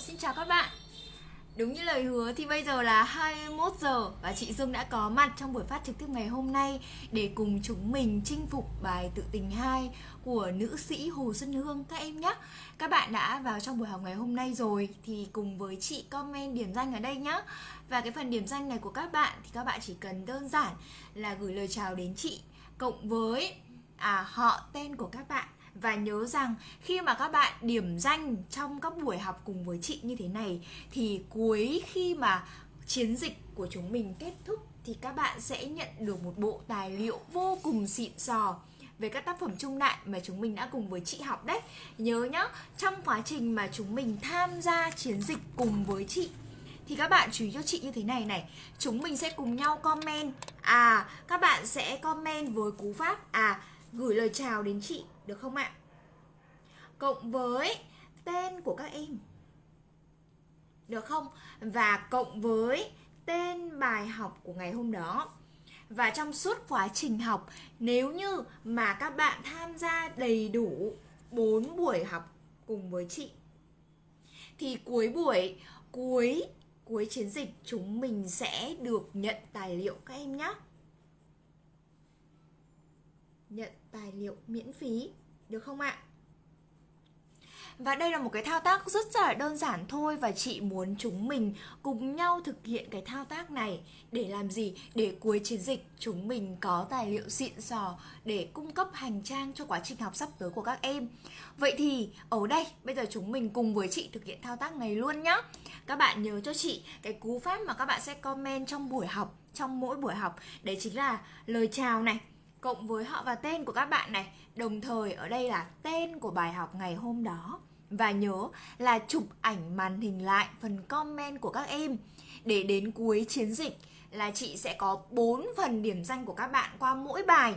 Xin chào các bạn Đúng như lời hứa thì bây giờ là 21 giờ và chị Dương đã có mặt trong buổi phát trực tiếp ngày hôm nay để cùng chúng mình chinh phục bài tự tình 2 của nữ sĩ Hồ Xuân Hương các em nhé. Các bạn đã vào trong buổi học ngày hôm nay rồi thì cùng với chị comment điểm danh ở đây nhé. Và cái phần điểm danh này của các bạn thì các bạn chỉ cần đơn giản là gửi lời chào đến chị cộng với à, họ tên của các bạn và nhớ rằng khi mà các bạn điểm danh trong các buổi học cùng với chị như thế này thì cuối khi mà chiến dịch của chúng mình kết thúc thì các bạn sẽ nhận được một bộ tài liệu vô cùng xịn sò về các tác phẩm trung đại mà chúng mình đã cùng với chị học đấy. Nhớ nhá, trong quá trình mà chúng mình tham gia chiến dịch cùng với chị thì các bạn chú ý cho chị như thế này này. Chúng mình sẽ cùng nhau comment. À, các bạn sẽ comment với cú pháp. À, gửi lời chào đến chị được không ạ? Cộng với tên của các em Được không? Và cộng với tên bài học của ngày hôm đó Và trong suốt quá trình học Nếu như mà các bạn tham gia đầy đủ 4 buổi học cùng với chị Thì cuối buổi, cuối cuối chiến dịch chúng mình sẽ được nhận tài liệu các em nhé Nhận tài liệu miễn phí được không ạ? Và đây là một cái thao tác rất là đơn giản thôi Và chị muốn chúng mình cùng nhau thực hiện cái thao tác này. Để làm gì? Để cuối chiến dịch, chúng mình có tài liệu xịn sò Để cung cấp hành trang cho quá trình học sắp tới của các em. Vậy thì, ở đây, bây giờ chúng mình cùng với chị thực hiện thao tác này luôn nhá. Các bạn nhớ cho chị cái cú pháp mà các bạn sẽ comment trong buổi học, Trong mỗi buổi học. Đấy chính là lời chào này, cộng với họ và tên của các bạn này. Đồng thời ở đây là tên của bài học ngày hôm đó. Và nhớ là chụp ảnh màn hình lại phần comment của các em. Để đến cuối chiến dịch là chị sẽ có 4 phần điểm danh của các bạn qua mỗi bài.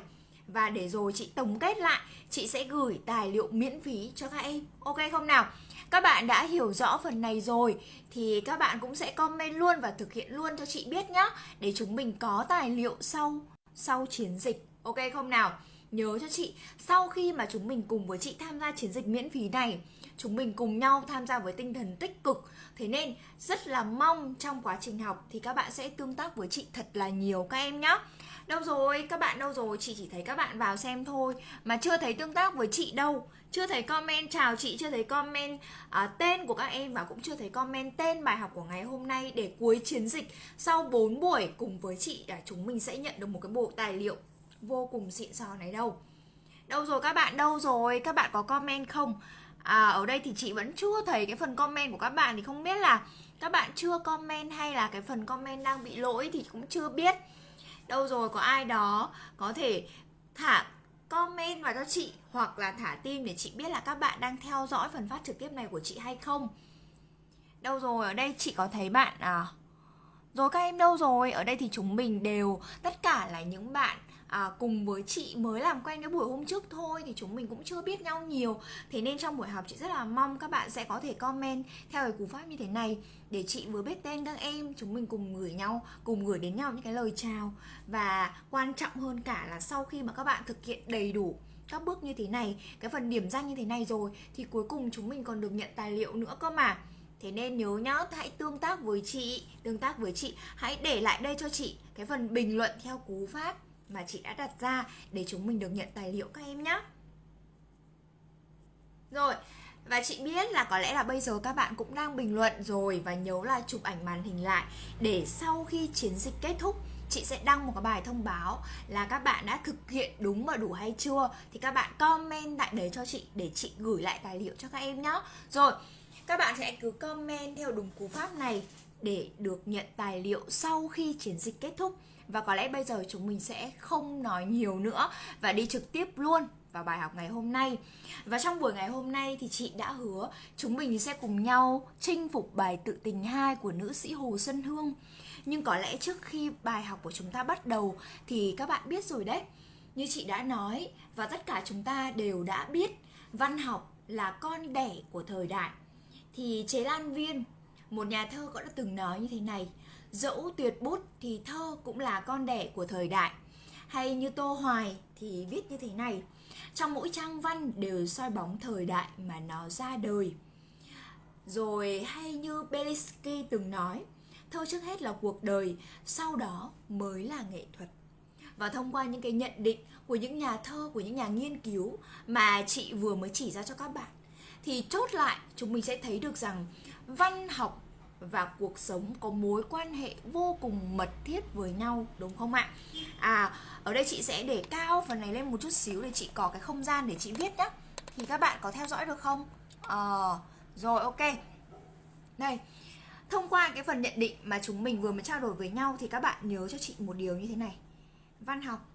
Và để rồi chị tổng kết lại, Chị sẽ gửi tài liệu miễn phí cho các em. Ok không nào? Các bạn đã hiểu rõ phần này rồi Thì các bạn cũng sẽ comment luôn và thực hiện luôn cho chị biết nhá, Để chúng mình có tài liệu sau sau chiến dịch. Ok không nào? Nhớ cho chị, sau khi mà chúng mình cùng với chị tham gia chiến dịch miễn phí này Chúng mình cùng nhau tham gia với tinh thần tích cực. Thế nên rất là mong trong quá trình học thì các bạn sẽ tương tác với chị thật là nhiều các em nhé Đâu rồi, các bạn đâu rồi, chị chỉ thấy các bạn vào xem thôi. Mà chưa thấy tương tác với chị đâu. Chưa thấy comment chào chị, chưa thấy comment à, tên của các em Và cũng chưa thấy comment tên bài học của ngày hôm nay Để cuối chiến dịch. Sau 4 buổi cùng với chị là chúng mình sẽ nhận được một cái bộ tài liệu vô cùng xịn sò này đâu. Đâu rồi các bạn, đâu rồi? Các bạn có comment không? À ở đây thì chị vẫn chưa thấy cái phần comment của các bạn Thì không biết là các bạn chưa comment hay là cái phần comment đang bị lỗi thì cũng chưa biết. Đâu rồi, có ai đó có thể thả comment vào cho chị Hoặc là thả tim để chị biết là các bạn đang theo dõi phần phát trực tiếp này của chị hay không? Đâu rồi, ở đây chị có thấy bạn à Rồi các em đâu rồi? Ở đây thì chúng mình đều, Tất cả là những bạn à, cùng với chị mới làm quen cái buổi hôm trước thôi thì chúng mình cũng chưa biết nhau nhiều. Thế nên trong buổi học chị rất là mong các bạn sẽ có thể comment theo cái cú pháp như thế này. Để chị vừa biết tên các em chúng mình cùng gửi nhau cùng gửi đến nhau những cái lời chào. Và quan trọng hơn cả là sau khi mà các bạn thực hiện đầy đủ các bước như thế này cái phần điểm danh như thế này rồi thì cuối cùng chúng mình còn được nhận tài liệu nữa cơ mà. Thế nên nhớ nhá, hãy tương tác với chị Tương tác với chị. Hãy để lại đây cho chị cái phần bình luận theo cú pháp mà chị đã đặt ra để chúng mình được nhận tài liệu các em nhé. Rồi, và chị biết là có lẽ là bây giờ các bạn cũng đang bình luận rồi và nhớ là chụp ảnh màn hình lại để sau khi chiến dịch kết thúc chị sẽ đăng một cái bài thông báo là các bạn đã thực hiện đúng và đủ hay chưa thì các bạn comment tại đấy cho chị để chị gửi lại tài liệu cho các em nhé. Rồi, các bạn sẽ cứ comment theo đúng cú pháp này để được nhận tài liệu sau khi chiến dịch kết thúc và có lẽ bây giờ chúng mình sẽ không nói nhiều nữa và đi trực tiếp luôn vào bài học ngày hôm nay. Và trong buổi ngày hôm nay thì chị đã hứa chúng mình sẽ cùng nhau chinh phục bài tự tình 2 của nữ sĩ Hồ Xuân Hương. Nhưng có lẽ trước khi bài học của chúng ta bắt đầu thì các bạn biết rồi đấy. Như chị đã nói và tất cả chúng ta đều đã biết văn học là con đẻ của thời đại. Thì Chế Lan Viên, một nhà thơ có đã từng nói như thế này Dẫu tuyệt bút thì thơ cũng là con đẻ của thời đại. Hay như Tô Hoài thì viết như thế này, Trong mỗi trang văn đều soi bóng thời đại mà nó ra đời. Rồi hay như Belinsky từng nói, thơ trước hết là cuộc đời, sau đó mới là nghệ thuật. Và thông qua những cái nhận định của những nhà thơ, của những nhà nghiên cứu mà chị vừa mới chỉ ra cho các bạn, thì chốt lại chúng mình sẽ thấy được rằng văn học và cuộc sống có mối quan hệ vô cùng mật thiết với nhau, đúng không ạ? À ở đây chị sẽ để cao phần này lên một chút xíu để chị có cái không gian để chị viết nhá. Thì các bạn có theo dõi được không? Ờ rồi, ok. Đây. Thông qua cái phần nhận định mà chúng mình vừa mới trao đổi với nhau thì các bạn nhớ cho chị một điều như thế này. Văn học,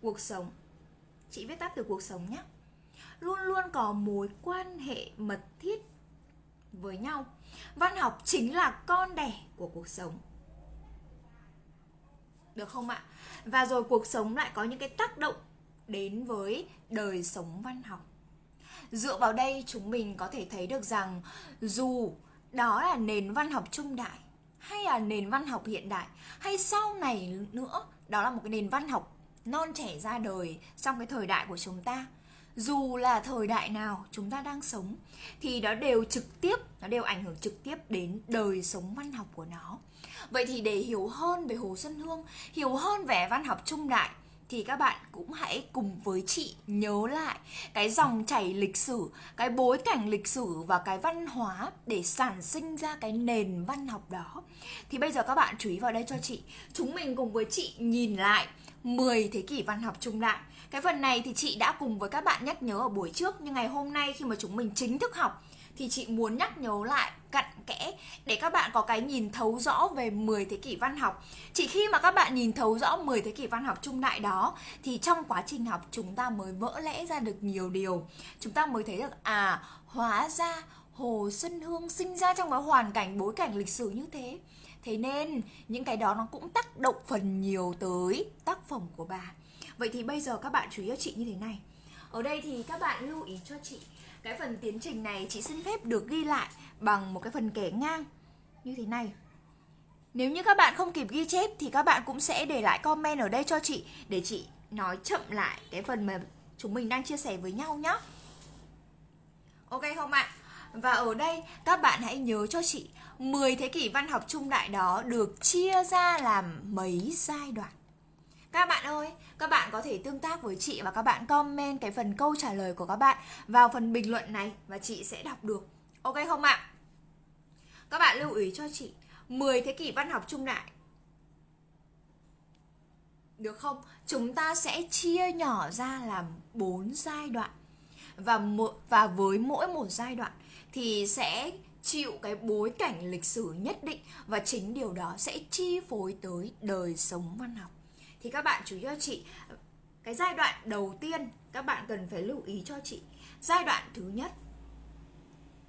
cuộc sống chị viết tắt từ cuộc sống nhé luôn luôn có mối quan hệ mật thiết với nhau. Văn học chính là con đẻ của cuộc sống. Được không ạ? Và rồi cuộc sống lại có những cái tác động đến với đời sống văn học. Dựa vào đây, chúng mình có thể thấy được rằng dù đó là nền văn học trung đại hay là nền văn học hiện đại hay sau này nữa, đó là một cái nền văn học non trẻ ra đời trong cái thời đại của chúng ta dù là thời đại nào chúng ta đang sống thì nó đều trực tiếp nó đều ảnh hưởng trực tiếp đến đời sống văn học của nó vậy thì để hiểu hơn về hồ xuân hương hiểu hơn về văn học trung đại thì các bạn cũng hãy cùng với chị nhớ lại cái dòng chảy lịch sử, cái bối cảnh lịch sử và cái văn hóa để sản sinh ra cái nền văn học đó. Thì bây giờ các bạn chú ý vào đây cho chị. Chúng mình cùng với chị nhìn lại 10 thế kỷ văn học trung đại. Cái phần này thì chị đã cùng với các bạn nhắc nhớ ở buổi trước, nhưng ngày hôm nay khi mà chúng mình chính thức học thì chị muốn nhắc nhớ lại cặn kẽ để các bạn có cái nhìn thấu rõ về 10 thế kỷ văn học. Chỉ khi mà các bạn nhìn thấu rõ 10 thế kỷ văn học trung đại đó, thì trong quá trình học chúng ta mới vỡ lẽ ra được nhiều điều. Chúng ta mới thấy được à hóa ra Hồ Xuân Hương sinh ra trong cái hoàn cảnh bối cảnh lịch sử như thế. Thế nên những cái đó nó cũng tác động phần nhiều tới tác phẩm của bà. Vậy thì bây giờ các bạn chú ý cho chị như thế này. Ở đây thì các bạn lưu ý cho chị, cái phần tiến trình này chị xin phép được ghi lại bằng một cái phần kẻ ngang như thế này. Nếu như các bạn không kịp ghi chép thì các bạn cũng sẽ để lại comment ở đây cho chị để chị nói chậm lại cái phần mà chúng mình đang chia sẻ với nhau nhé. Ok không ạ? Và ở đây các bạn hãy nhớ cho chị 10 thế kỷ văn học trung đại đó được chia ra làm mấy giai đoạn. Các bạn ơi, các bạn có thể tương tác với chị và các bạn comment cái phần câu trả lời của các bạn vào phần bình luận này và chị sẽ đọc được. Ok không ạ? Các bạn lưu ý cho chị 10 thế kỷ văn học trung đại được không? Chúng ta sẽ chia nhỏ ra làm 4 giai đoạn. Và một và với mỗi một giai đoạn thì sẽ chịu cái bối cảnh lịch sử nhất định và chính điều đó sẽ chi phối tới đời sống văn học thì các bạn chú ý cho chị, cái giai đoạn đầu tiên các bạn cần phải lưu ý cho chị. Giai đoạn thứ nhất,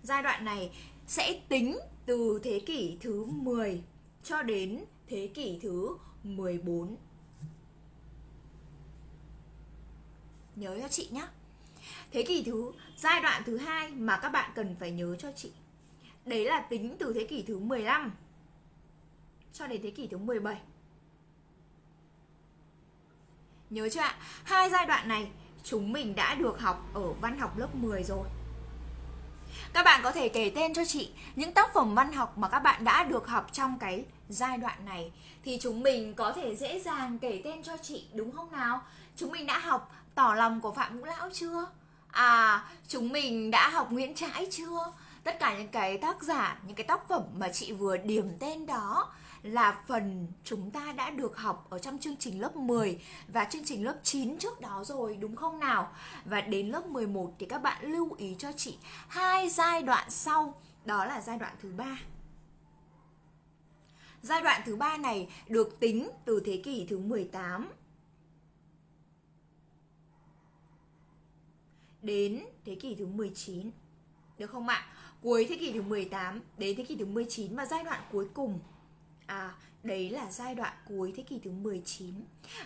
giai đoạn này sẽ tính từ thế kỷ thứ 10 cho đến thế kỷ thứ 14 nhớ cho chị nhé thế kỷ thứ, giai đoạn thứ hai mà các bạn cần phải nhớ cho chị. Đấy là tính từ thế kỷ thứ 15 cho đến thế kỷ thứ 17 Nhớ chưa ạ? Hai giai đoạn này chúng mình đã được học ở văn học lớp 10 rồi. Các bạn có thể kể tên cho chị những tác phẩm văn học mà các bạn đã được học trong cái giai đoạn này thì chúng mình có thể dễ dàng kể tên cho chị đúng không nào? Chúng mình đã học Tỏ lòng của Phạm Ngũ Lão chưa? À, chúng mình đã học Nguyễn Trãi chưa? Tất cả những cái tác giả, những cái tác phẩm mà chị vừa điểm tên đó là phần chúng ta đã được học ở trong chương trình lớp 10 và chương trình lớp 9 trước đó rồi đúng không nào? Và đến lớp 11 thì các bạn lưu ý cho chị hai giai đoạn sau, đó là giai đoạn thứ ba. Giai đoạn thứ ba này được tính từ thế kỷ thứ 18 đến thế kỷ thứ 19. Được không ạ? Cuối thế kỷ thứ 18 đến thế kỷ thứ 19 và giai đoạn cuối cùng À, đấy là giai đoạn cuối thế kỷ thứ 19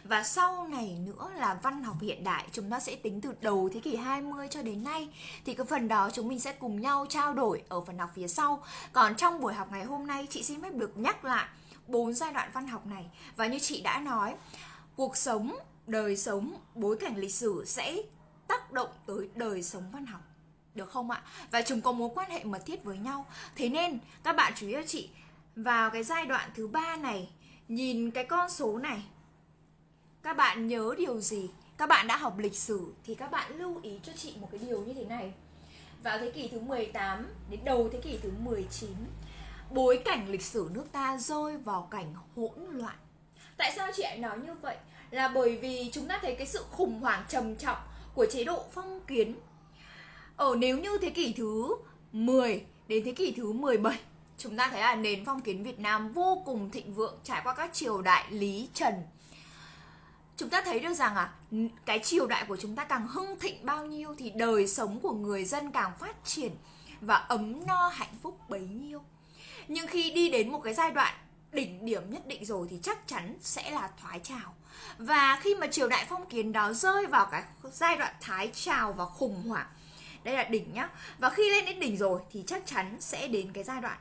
Và sau này nữa là văn học hiện đại Chúng ta sẽ tính từ đầu thế kỷ 20 cho đến nay. Thì cái phần đó chúng mình sẽ cùng nhau trao đổi ở phần học phía sau. Còn trong buổi học ngày hôm nay chị xin phép được nhắc lại bốn giai đoạn văn học này. Và như chị đã nói Cuộc sống, đời sống, bối cảnh lịch sử sẽ tác động tới đời sống văn học. Được không ạ? Và chúng có mối quan hệ mật thiết với nhau. Thế nên các bạn chú ý cho chị vào cái giai đoạn thứ ba này, nhìn cái con số này, các bạn nhớ điều gì? Các bạn đã học lịch sử thì các bạn lưu ý cho chị một cái điều như thế này. Vào thế kỷ thứ 18 đến đầu thế kỷ thứ 19, bối cảnh lịch sử nước ta rơi vào cảnh hỗn loạn. Tại sao chị lại nói như vậy? Là bởi vì chúng ta thấy cái sự khủng hoảng trầm trọng của chế độ phong kiến ở nếu như thế kỷ thứ 10 đến thế kỷ thứ 17 chúng ta thấy là nền phong kiến Việt Nam vô cùng thịnh vượng, trải qua các triều đại Lý Trần. Chúng ta thấy được rằng à cái triều đại của chúng ta càng hưng thịnh bao nhiêu thì đời sống của người dân càng phát triển và ấm no, hạnh phúc bấy nhiêu. Nhưng khi đi đến một cái giai đoạn đỉnh điểm nhất định rồi thì chắc chắn sẽ là thoái trào. Và khi mà triều đại phong kiến đó rơi vào cái giai đoạn thái trào và khủng hoảng, đây là đỉnh nhá, và khi lên đến đỉnh rồi thì chắc chắn sẽ đến cái giai đoạn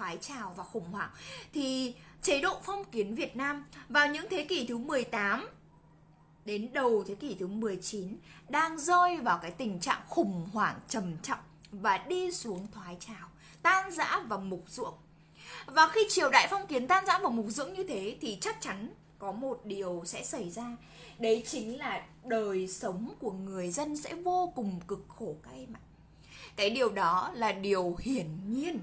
thoái trào và khủng hoảng. Thì chế độ phong kiến Việt Nam vào những thế kỷ thứ 18 đến đầu thế kỷ thứ 19 đang rơi vào cái tình trạng khủng hoảng trầm trọng và đi xuống thoái trào, tan rã và mục ruộng. Và khi triều đại phong kiến tan rã và mục dưỡng như thế thì chắc chắn có một điều sẽ xảy ra. Đấy chính là đời sống của người dân sẽ vô cùng cực khổ các em ạ. Cái điều đó là điều hiển nhiên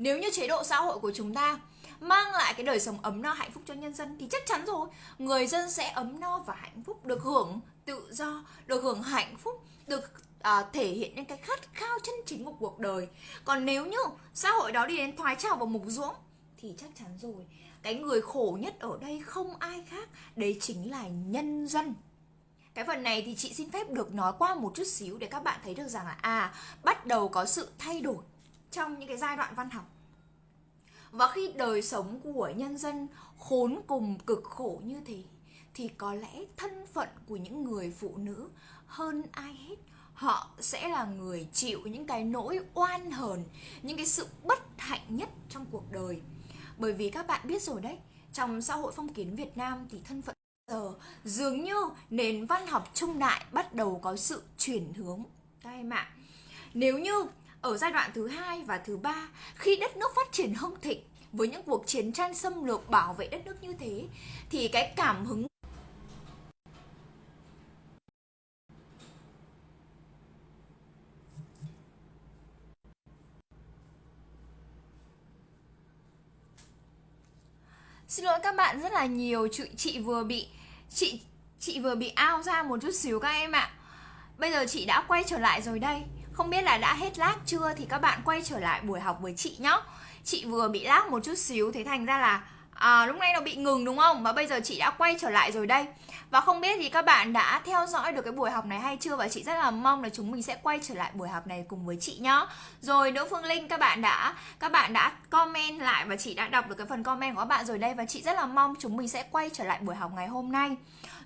nếu như chế độ xã hội của chúng ta mang lại cái đời sống ấm no hạnh phúc cho nhân dân thì chắc chắn rồi. Người dân sẽ ấm no và hạnh phúc được hưởng tự do được hưởng hạnh phúc được à, thể hiện những cái khát khao chân chính của cuộc đời. Còn nếu như xã hội đó đi đến thoái trào và mục ruỗng thì chắc chắn rồi. Cái người khổ nhất ở đây không ai khác đấy chính là nhân dân. Cái phần này thì chị xin phép được nói qua một chút xíu để các bạn thấy được rằng là à bắt đầu có sự thay đổi trong những cái giai đoạn văn học. Và khi đời sống của nhân dân khốn cùng cực khổ như thế, thì có lẽ thân phận của những người phụ nữ hơn ai hết, họ sẽ là người chịu những cái nỗi oan hờn, những cái sự bất hạnh nhất trong cuộc đời. Bởi vì các bạn biết rồi đấy, trong xã hội phong kiến Việt Nam thì thân phận giờ dường như nền văn học trung đại bắt đầu có sự chuyển hướng. Các em ạ, nếu như ở giai đoạn thứ hai và thứ ba khi đất nước phát triển hưng thịnh với những cuộc chiến tranh xâm lược bảo vệ đất nước như thế thì cái cảm hứng Xin lỗi các bạn rất là nhiều chị, chị vừa bị chị chị vừa bị ao ra một chút xíu các em ạ. Bây giờ chị đã quay trở lại rồi đây. Không biết là đã hết lag chưa thì các bạn quay trở lại buổi học với chị nhé Chị vừa bị lag một chút xíu thế thành ra là à, lúc nay nó bị ngừng đúng không? Và bây giờ chị đã quay trở lại rồi đây. Và không biết thì các bạn đã theo dõi được cái buổi học này hay chưa? Và chị rất là mong là chúng mình sẽ quay trở lại buổi học này cùng với chị nhá. Rồi đỗ Phương Linh các bạn đã các bạn đã comment lại và chị đã đọc được cái phần comment của các bạn rồi đây. Và chị rất là mong chúng mình sẽ quay trở lại buổi học ngày hôm nay.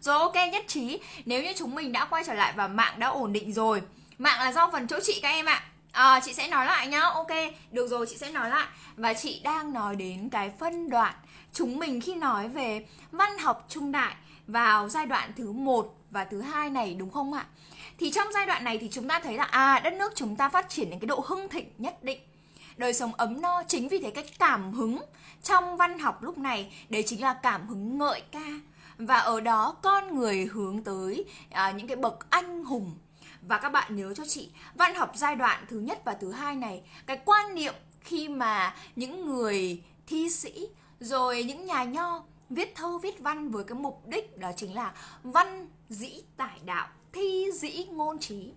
Rồi ok nhất trí. Nếu như chúng mình đã quay trở lại và mạng đã ổn định rồi Mạng là do phần chỗ chị các em ạ À, chị sẽ nói lại nhá Ok, được rồi chị sẽ nói lại Và chị đang nói đến cái phân đoạn chúng mình khi nói về văn học trung đại vào giai đoạn thứ một và thứ hai này đúng không ạ? Thì trong giai đoạn này thì chúng ta thấy là à đất nước chúng ta phát triển đến cái độ hưng thịnh nhất định. Đời sống ấm no chính vì thế cái cảm hứng trong văn học lúc này đấy chính là cảm hứng ngợi ca và ở đó con người hướng tới à, những cái bậc anh hùng và các bạn nhớ cho chị, văn học giai đoạn thứ nhất và thứ hai này, cái quan niệm khi mà những người thi sĩ, rồi những nhà nho viết thơ, viết văn với cái mục đích đó chính là văn dĩ tải đạo, thi dĩ ngôn trí.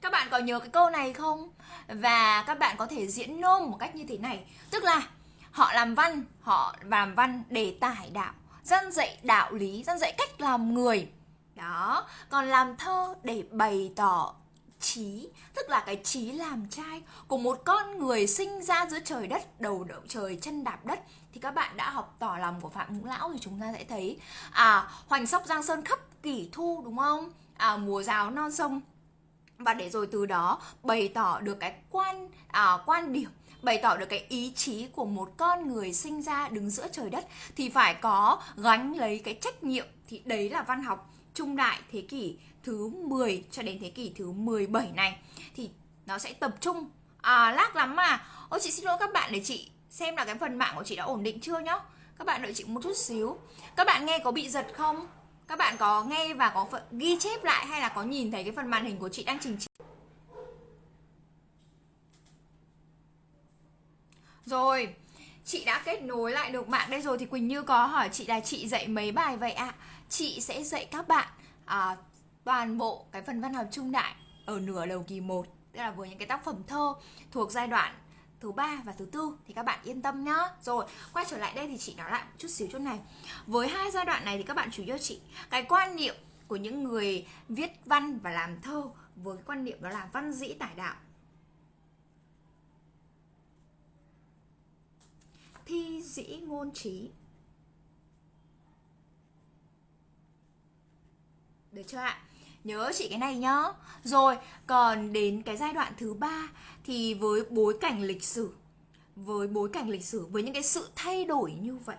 Các bạn có nhớ cái câu này không? Và các bạn có thể diễn nôm một cách như thế này. Tức là họ làm văn, họ làm văn để tải đạo, dân dạy đạo lý, dân dạy cách làm người đó còn làm thơ để bày tỏ trí tức là cái trí làm trai của một con người sinh ra giữa trời đất đầu đậu trời chân đạp đất. Thì các bạn đã học tỏ lòng của phạm ngũ lão thì chúng ta sẽ thấy à hoành sóc giang sơn khắp kỷ thu đúng không? À mùa rào non sông. Và để rồi từ đó bày tỏ được cái quan à, quan điểm bày tỏ được cái ý chí của một con người sinh ra đứng giữa trời đất thì phải có gánh lấy cái trách nhiệm. Thì đấy là văn học trung đại thế kỷ thứ 10 cho đến thế kỷ thứ 17 này, thì nó sẽ tập trung. À lác lắm mà. Ôi chị xin lỗi các bạn để chị xem là cái phần mạng của chị đã ổn định chưa nhá? Các bạn đợi chị một chút xíu. Các bạn nghe có bị giật không? Các bạn có nghe và có ghi chép lại hay là có nhìn thấy cái phần màn hình của chị đang trình chiếu? Rồi, chị đã kết nối lại được mạng đây rồi thì quỳnh như có hỏi chị là chị dạy mấy bài vậy ạ? à? Chị sẽ dạy các bạn à, toàn bộ cái phần văn học trung đại ở nửa đầu kỳ 1 tức là với những cái tác phẩm thơ thuộc giai đoạn thứ ba và thứ tư thì các bạn yên tâm nhá. Rồi quay trở lại đây thì chị nói lại một chút xíu chỗ này. Với hai giai đoạn này thì các bạn chú ý cho chị cái quan niệm của những người viết văn và làm thơ với cái quan niệm đó là văn dĩ tải đạo. Thi dĩ ngôn trí. Được chưa ạ? Nhớ chị cái này nhá. Rồi, còn đến cái giai đoạn thứ ba thì với bối cảnh lịch sử, với bối cảnh lịch sử, với những cái sự thay đổi như vậy,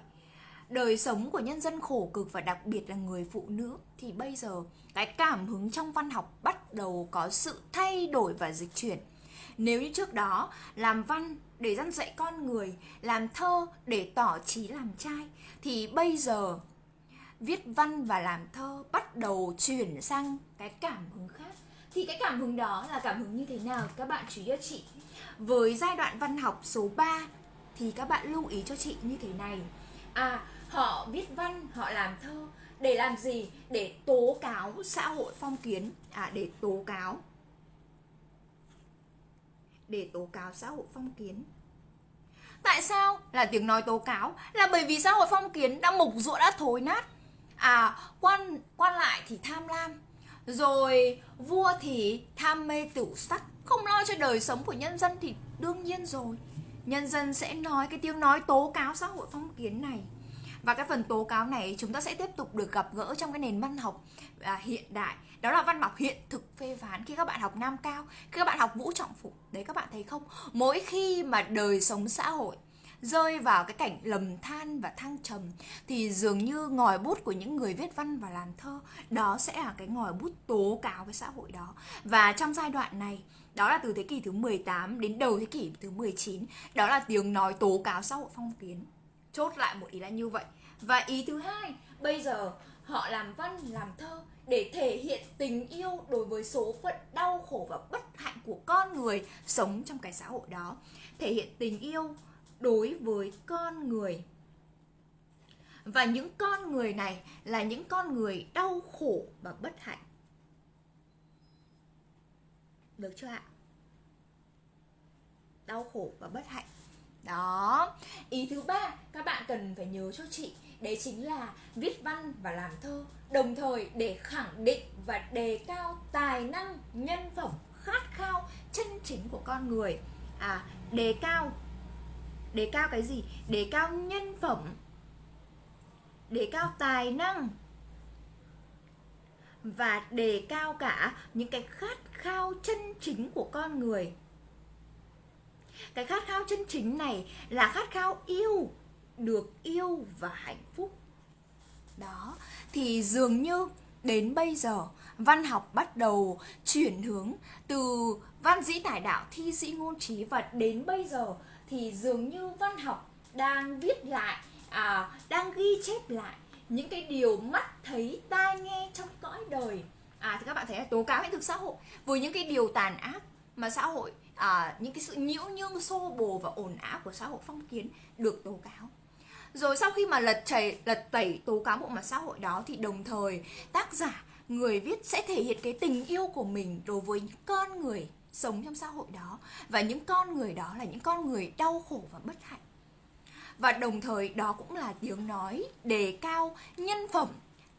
đời sống của nhân dân khổ cực và đặc biệt là người phụ nữ, thì bây giờ cái cảm hứng trong văn học bắt đầu có sự thay đổi và dịch chuyển. Nếu như trước đó, làm văn để dăn dạy con người, làm thơ để tỏ trí làm trai, thì bây giờ viết văn và làm thơ, bắt đầu chuyển sang cái cảm hứng khác. Thì cái cảm hứng đó là cảm hứng như thế nào, các bạn chú ý cho chị? Với giai đoạn văn học số 3 thì các bạn lưu ý cho chị như thế này. À họ viết văn, họ làm thơ, để làm gì? Để tố cáo xã hội phong kiến. À để tố cáo. Để tố cáo xã hội phong kiến. Tại sao là tiếng nói tố cáo? Là bởi vì xã hội phong kiến đã mục ruộng, đã thối nát à quan quan lại thì tham lam rồi vua thì tham mê tửu sắc không lo cho đời sống của nhân dân thì đương nhiên rồi. Nhân dân sẽ nói cái tiếng nói tố cáo xã hội phong kiến này. Và cái phần tố cáo này chúng ta sẽ tiếp tục được gặp gỡ trong cái nền văn học à, hiện đại. Đó là văn học hiện thực phê phán khi các bạn học nam cao khi các bạn học vũ trọng phụng đấy các bạn thấy không? Mỗi khi mà đời sống xã hội rơi vào cái cảnh lầm than và thăng trầm, thì dường như ngòi bút của những người viết văn và làm thơ, đó sẽ là cái ngòi bút tố cáo với xã hội đó. Và trong giai đoạn này, đó là từ thế kỷ thứ 18 đến đầu thế kỷ thứ 19 đó là tiếng nói tố cáo xã hội phong kiến. Chốt lại một ý là như vậy. Và ý thứ hai, bây giờ họ làm văn, làm thơ để thể hiện tình yêu đối với số phận đau khổ và bất hạnh của con người sống trong cái xã hội đó. Thể hiện tình yêu đối với con người. Và những con người này là những con người đau khổ và bất hạnh. Được chưa ạ? Đau khổ và bất hạnh. Đó. Ý thứ ba các bạn cần phải nhớ cho chị, đấy chính là viết văn và làm thơ, đồng thời để khẳng định và đề cao tài năng, nhân phẩm, khát khao, chân chính của con người. À đề cao đề cao cái gì? Đề cao nhân phẩm. Đề cao tài năng. Và đề cao cả những cái khát khao chân chính của con người. Cái khát khao chân chính này là khát khao yêu, được yêu và hạnh phúc. Đó, thì dường như đến bây giờ, văn học bắt đầu chuyển hướng từ văn dĩ tải đạo, thi dĩ ngôn trí và đến bây giờ thì dường như văn học đang viết lại à, đang ghi chép lại những cái điều mắt thấy tai nghe trong cõi đời. À thì các bạn thấy là tố cáo hiện thực xã hội với những cái điều tàn ác mà xã hội à, những cái sự nhiễu nhương xô bồ và ồn ào của xã hội phong kiến được tố cáo. Rồi sau khi mà lật chảy lật tẩy tố cáo bộ mặt xã hội đó thì đồng thời tác giả người viết sẽ thể hiện cái tình yêu của mình đối với những con người sống trong xã hội đó. Và những con người đó là những con người đau khổ và bất hạnh. Và đồng thời đó cũng là tiếng nói đề cao nhân phẩm,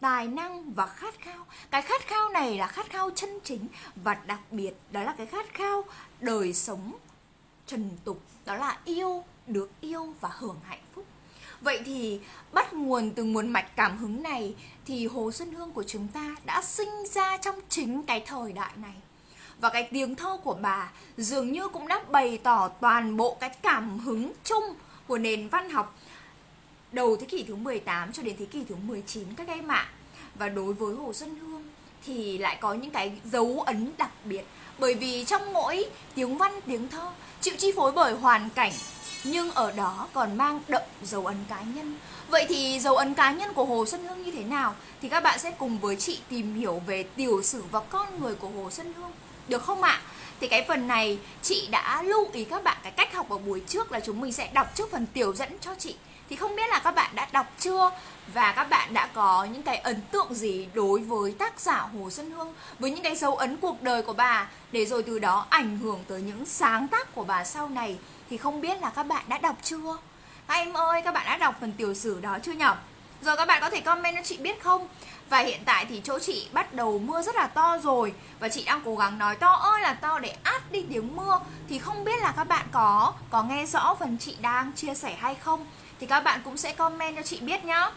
tài năng và khát khao. Cái khát khao này là khát khao chân chính và đặc biệt đó là cái khát khao đời sống trần tục. Đó là yêu, được yêu và hưởng hạnh phúc. Vậy thì bắt nguồn từ nguồn mạch cảm hứng này thì hồ xuân hương của chúng ta đã sinh ra trong chính cái thời đại này và cái tiếng thơ của bà dường như cũng đã bày tỏ toàn bộ cái cảm hứng chung của nền văn học đầu thế kỷ thứ 18 cho đến thế kỷ thứ 19 các em ạ. Và đối với Hồ Xuân Hương thì lại có những cái dấu ấn đặc biệt. Bởi vì trong mỗi tiếng văn, tiếng thơ, chịu chi phối bởi hoàn cảnh, nhưng ở đó còn mang đậm dấu ấn cá nhân. Vậy thì dấu ấn cá nhân của hồ xuân hương như thế nào? Thì các bạn sẽ cùng với chị tìm hiểu về tiểu sử và con người của hồ xuân hương được không ạ? Thì cái phần này chị đã lưu ý các bạn cái cách học ở buổi trước là chúng mình sẽ đọc trước phần tiểu dẫn cho chị. Thì không biết là các bạn đã đọc chưa? Và các bạn đã có những cái ấn tượng gì đối với tác giả Hồ Xuân Hương với những cái dấu ấn cuộc đời của bà? Để rồi từ đó ảnh hưởng tới những sáng tác của bà sau này. Thì không biết là các bạn đã đọc chưa? Các em ơi, các bạn đã đọc phần tiểu sử đó chưa nhỉ rồi các bạn có thể comment cho chị biết không? Và hiện tại thì chỗ chị bắt đầu mưa rất là to rồi. Và chị đang cố gắng nói to ơi là to để át đi tiếng mưa. Thì không biết là các bạn có có nghe rõ phần chị đang chia sẻ hay không? Thì các bạn cũng sẽ comment cho chị biết nhá.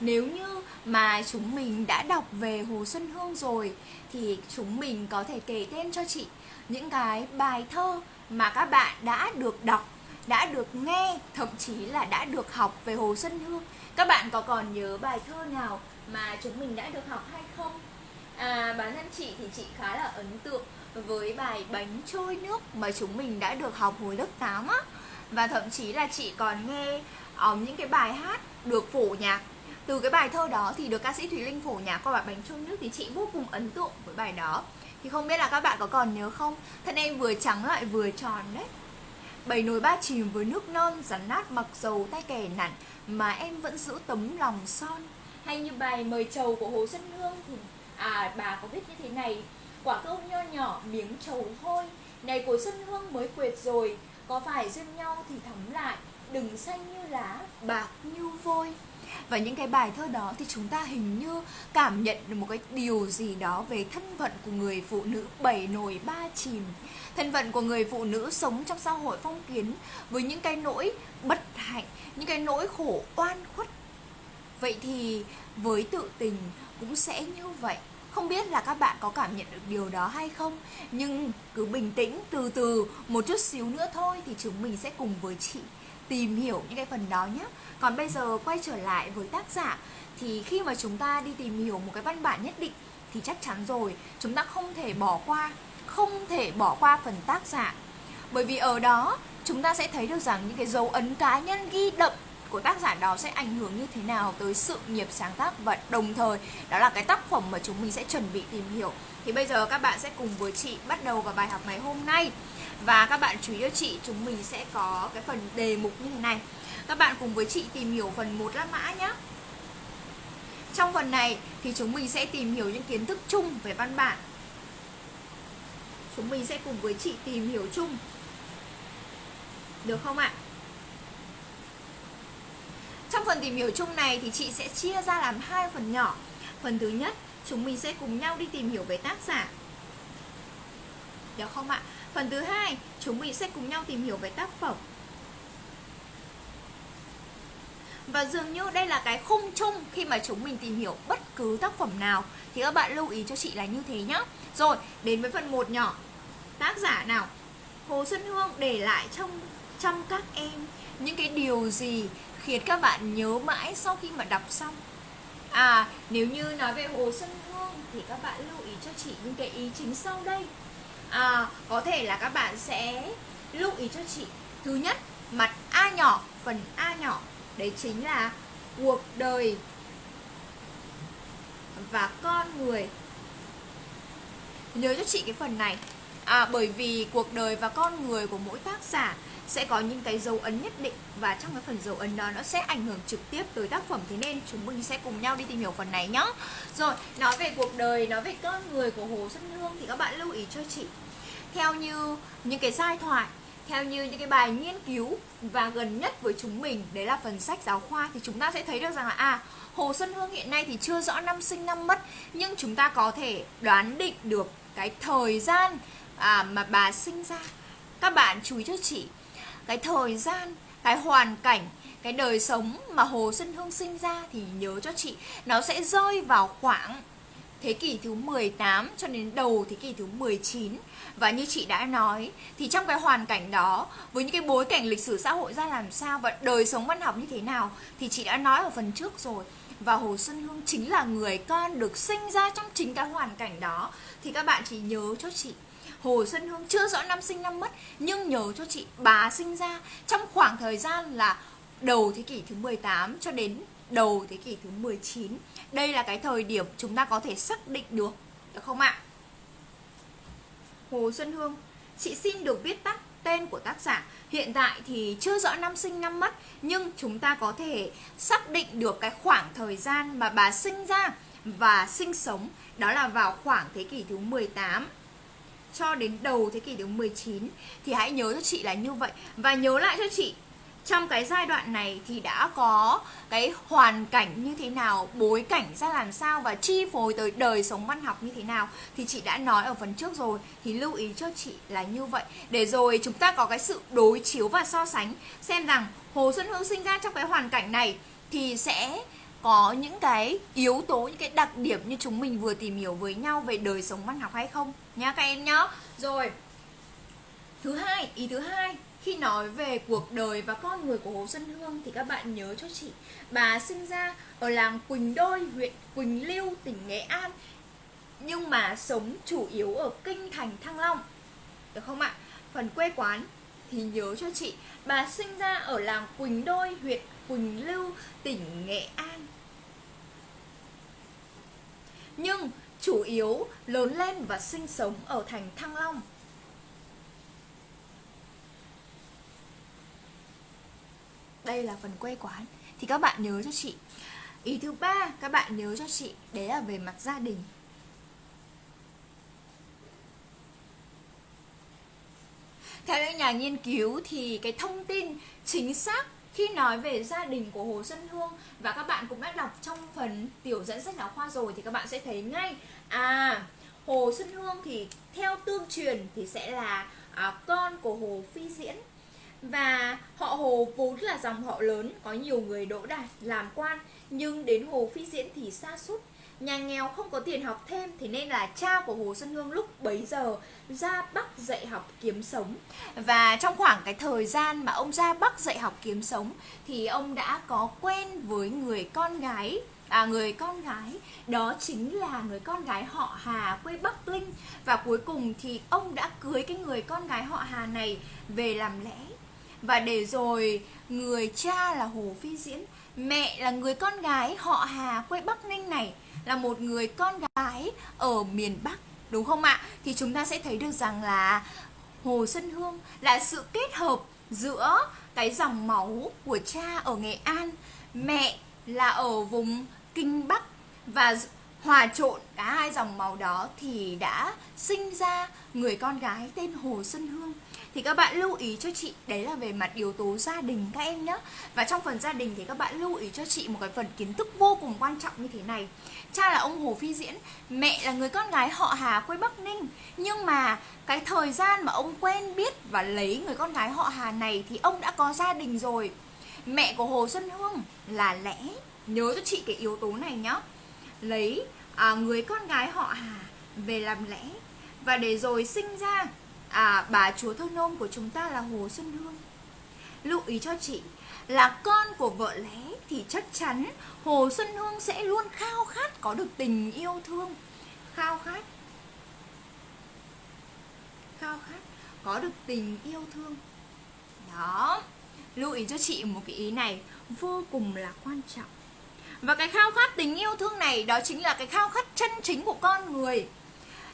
Nếu như mà chúng mình đã đọc về Hồ Xuân Hương rồi thì chúng mình có thể kể tên cho chị những cái bài thơ mà các bạn đã được đọc, đã được nghe, thậm chí là đã được học về Hồ Xuân Hương. Các bạn có còn nhớ bài thơ nào mà chúng mình đã được học hay không? À, bản thân chị thì chị khá là ấn tượng với bài bánh trôi nước mà chúng mình đã được học hồi lớp 8 á và thậm chí là chị còn nghe um, những cái bài hát được phổ nhạc từ cái bài thơ đó thì được ca sĩ Thùy Linh phổ nhạc qua bài bánh trôi nước thì chị vô cùng ấn tượng với bài đó. Thì không biết là các bạn có còn nhớ không? Thân em vừa trắng lại vừa tròn đấy. Bảy nồi ba chìm với nước non, rắn nát mặc dầu tay kẻ nặn, mà em vẫn giữ tấm lòng son. Hay như bài mời trầu của Hồ Xuân Hương thì à bà có viết như thế này, quả cơm nho nhỏ, miếng trầu thôi này của Xuân Hương mới quệt rồi, có phải duyên nhau thì thắm lại, đừng xanh như lá, bạc như vôi và những cái bài thơ đó thì chúng ta hình như cảm nhận được một cái điều gì đó về thân phận của người phụ nữ bảy nồi ba chìm. Thân phận của người phụ nữ sống trong xã hội phong kiến với những cái nỗi bất hạnh, những cái nỗi khổ oan khuất. Vậy thì với tự tình cũng sẽ như vậy. Không biết là các bạn có cảm nhận được điều đó hay không? Nhưng cứ bình tĩnh, từ từ, một chút xíu nữa thôi thì chúng mình sẽ cùng với chị tìm hiểu những cái phần đó nhé còn bây giờ quay trở lại với tác giả, thì khi mà chúng ta đi tìm hiểu một cái văn bản nhất định thì chắc chắn rồi, chúng ta không thể bỏ qua, không thể bỏ qua phần tác giả. Bởi vì ở đó, chúng ta sẽ thấy được rằng những cái dấu ấn cá nhân ghi đậm của tác giả đó sẽ ảnh hưởng như thế nào tới sự nghiệp sáng tác và đồng thời đó là cái tác phẩm mà chúng mình sẽ chuẩn bị tìm hiểu. Thì bây giờ các bạn sẽ cùng với chị bắt đầu vào bài học ngày hôm nay và các bạn chú ý cho chị chúng mình sẽ có cái phần đề mục như thế này các bạn cùng với chị tìm hiểu phần 1 La Mã nhé trong phần này thì chúng mình sẽ tìm hiểu những kiến thức chung về văn bản chúng mình sẽ cùng với chị tìm hiểu chung được không ạ? Trong phần tìm hiểu chung này thì chị sẽ chia ra làm hai phần nhỏ. Phần thứ nhất, chúng mình sẽ cùng nhau đi tìm hiểu về tác giả. Được không ạ? Phần thứ hai, chúng mình sẽ cùng nhau tìm hiểu về tác phẩm. Và dường như đây là cái khung chung khi mà chúng mình tìm hiểu bất cứ tác phẩm nào. Thì các bạn lưu ý cho chị là như thế nhá. Rồi, đến với phần 1 nhỏ. Tác giả nào? Hồ Xuân Hương để lại trong trong các em những cái điều gì khiến các bạn nhớ mãi sau khi mà đọc xong? À, nếu như nói về Hồ Xuân Hương thì các bạn lưu ý cho chị những cái ý chính sau đây à, Có thể là các bạn sẽ lưu ý cho chị. Thứ nhất, mặt A nhỏ, phần A nhỏ. Đấy chính là cuộc đời và con người. Nhớ cho chị cái phần này. À, Bởi vì cuộc đời và con người của mỗi tác giả sẽ có những cái dấu ấn nhất định và trong cái phần dấu ấn đó nó sẽ ảnh hưởng trực tiếp tới tác phẩm. Thế nên chúng mình sẽ cùng nhau đi tìm hiểu phần này nhá. rồi nói về cuộc đời nói về con người của hồ xuân hương thì các bạn lưu ý cho chị. Theo như những cái giai thoại theo như những cái bài nghiên cứu và gần nhất với chúng mình đấy là phần sách giáo khoa thì chúng ta sẽ thấy được rằng là à Hồ Xuân Hương hiện nay thì chưa rõ năm sinh năm mất nhưng chúng ta có thể đoán định được cái thời gian à, mà bà sinh ra. Các bạn chú ý cho chị cái thời gian, cái hoàn cảnh, cái đời sống mà Hồ Xuân Hương sinh ra thì nhớ cho chị, nó sẽ rơi vào khoảng thế kỷ thứ 18 cho đến đầu thế kỷ thứ 19 và như chị đã nói, thì trong cái hoàn cảnh đó, với những cái bối cảnh lịch sử xã hội ra làm sao và đời sống văn học như thế nào, thì chị đã nói ở phần trước rồi. Và Hồ Xuân Hương chính là người con được sinh ra trong chính cái hoàn cảnh đó. Thì các bạn chỉ nhớ cho chị. Hồ Xuân Hương chưa rõ năm sinh năm mất nhưng nhớ cho chị bà sinh ra trong khoảng thời gian là đầu thế kỷ thứ 18 cho đến đầu thế kỷ thứ 19. Đây là cái thời điểm chúng ta có thể xác định được, được không ạ? Hồ Xuân Hương, chị xin được viết tắt tên của tác giả. Hiện tại thì chưa rõ năm sinh năm mất nhưng chúng ta có thể xác định được cái khoảng thời gian mà bà sinh ra và sinh sống đó là vào khoảng thế kỷ thứ 18 cho đến đầu thế kỷ thứ 19 thì hãy nhớ cho chị là như vậy. Và nhớ lại cho chị, trong cái giai đoạn này thì đã có cái hoàn cảnh như thế nào, bối cảnh ra làm sao và chi phối tới đời sống văn học như thế nào thì chị đã nói ở phần trước rồi. Thì lưu ý cho chị là như vậy. Để rồi chúng ta có cái sự đối chiếu và so sánh, xem rằng hồ xuân hương sinh ra trong cái hoàn cảnh này thì sẽ có những cái yếu tố, những cái đặc điểm như chúng mình vừa tìm hiểu với nhau về đời sống văn học hay không? Nhá các em nhá. Rồi, thứ hai, ý thứ hai, khi nói về cuộc đời và con người của Hồ Xuân Hương thì các bạn nhớ cho chị, bà sinh ra ở làng Quỳnh Đôi, huyện Quỳnh Lưu tỉnh Nghệ An, nhưng mà sống chủ yếu ở kinh thành, Thăng Long. Được không ạ? Phần quê quán thì nhớ cho chị, bà sinh ra ở làng Quỳnh Đôi, huyện Quỳnh Lưu tỉnh Nghệ An nhưng chủ yếu lớn lên và sinh sống ở thành Thăng Long. Đây là phần quê quán. Thì các bạn nhớ cho chị. Ý thứ ba, các bạn nhớ cho chị, đấy là về mặt gia đình. Theo những nhà nghiên cứu thì cái thông tin chính xác khi nói về gia đình của Hồ Xuân Hương và các bạn cũng đã đọc trong phần tiểu dẫn sách giáo khoa rồi thì các bạn sẽ thấy ngay. À Hồ Xuân Hương thì theo tương truyền thì sẽ là à, con của Hồ Phi Diễn. Và họ Hồ vốn là dòng họ lớn có nhiều người đỗ đạt làm quan nhưng đến Hồ Phi Diễn thì xa sút nhà nghèo không có tiền học thêm thì nên là cha của Hồ Xuân Hương lúc bấy giờ ra Bắc dạy học kiếm sống. Và trong khoảng cái thời gian mà ông ra Bắc dạy học kiếm sống thì ông đã có quen với người con gái à, người con gái. Đó chính là người con gái họ Hà quê Bắc Linh. Và cuối cùng thì ông đã cưới cái người con gái họ Hà này về làm lẽ và để rồi người cha là Hồ Phi Diễn Mẹ là người con gái họ Hà quê Bắc Ninh này là một người con gái ở miền Bắc, Đúng không ạ? Thì chúng ta sẽ thấy được rằng là Hồ Xuân Hương là sự kết hợp giữa cái dòng máu của cha ở Nghệ An, Mẹ là ở vùng Kinh Bắc Và hòa trộn cả hai dòng máu đó thì đã sinh ra người con gái tên Hồ Xuân Hương. Thì các bạn lưu ý cho chị, đấy là về mặt yếu tố gia đình các em nhé và trong phần gia đình thì các bạn lưu ý cho chị một cái phần kiến thức vô cùng quan trọng như thế này cha là ông Hồ Phi Diễn mẹ là người con gái họ Hà quê Bắc Ninh. Nhưng mà cái thời gian mà ông quen biết và lấy người con gái họ Hà này thì ông đã có gia đình rồi. Mẹ của Hồ Xuân Hương là lẽ nhớ cho chị cái yếu tố này nhá. Lấy à, người con gái họ Hà về làm lẽ. Và để rồi sinh ra à, bà chúa thơ nôm của chúng ta là Hồ Xuân Hương. Lưu ý cho chị là con của vợ lẽ thì chắc chắn Hồ Xuân Hương sẽ luôn khao khát có được tình yêu thương. Khao khát. Khao khát có được tình yêu thương. Đó. Lưu ý cho chị một cái ý này, vô cùng là quan trọng. Và cái khao khát tình yêu thương này, đó chính là cái khao khát chân chính của con người.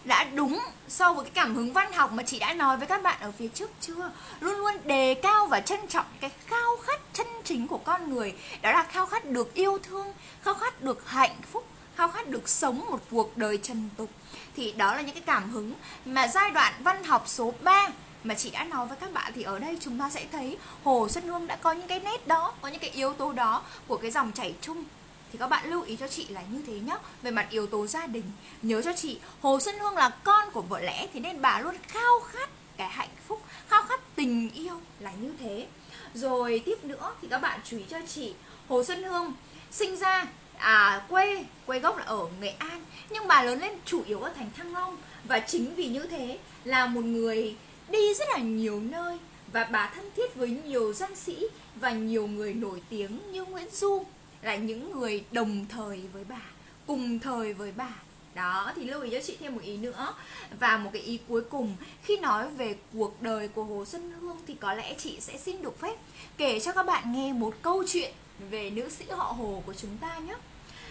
Đã đúng so với cái cảm hứng văn học mà chị đã nói với các bạn ở phía trước chưa? Luôn luôn đề cao và trân trọng cái khao khát chân chính của con người đó là khao khát được yêu thương khao khát được hạnh phúc khao khát được sống một cuộc đời trần tục. Thì đó là những cái cảm hứng mà giai đoạn văn học số 3 mà chị đã nói với các bạn. Thì ở đây chúng ta sẽ thấy Hồ Xuân Hương đã có những cái nét đó, có những cái yếu tố đó của cái dòng chảy chung. Thì các bạn lưu ý cho chị là như thế nhá. Về mặt yếu tố gia đình nhớ cho chị hồ xuân hương là con của vợ lẽ thì nên bà luôn khao khát cái hạnh phúc khao khát tình yêu là như thế rồi tiếp nữa thì các bạn chú ý cho chị hồ xuân hương. Sinh ra à quê quê gốc là ở nghệ an, nhưng bà lớn lên chủ yếu ở thành thăng long. Và chính vì như thế là một người đi rất là nhiều nơi. Và bà thân thiết với nhiều danh sĩ và nhiều người nổi tiếng như Nguyễn Du là những người đồng thời với bà, cùng thời với bà đó, thì lưu ý cho chị thêm một ý nữa. Và một cái ý cuối cùng, khi nói về cuộc đời của hồ xuân hương thì có lẽ chị sẽ xin được phép kể cho các bạn nghe một câu chuyện về nữ sĩ họ hồ của chúng ta nhé.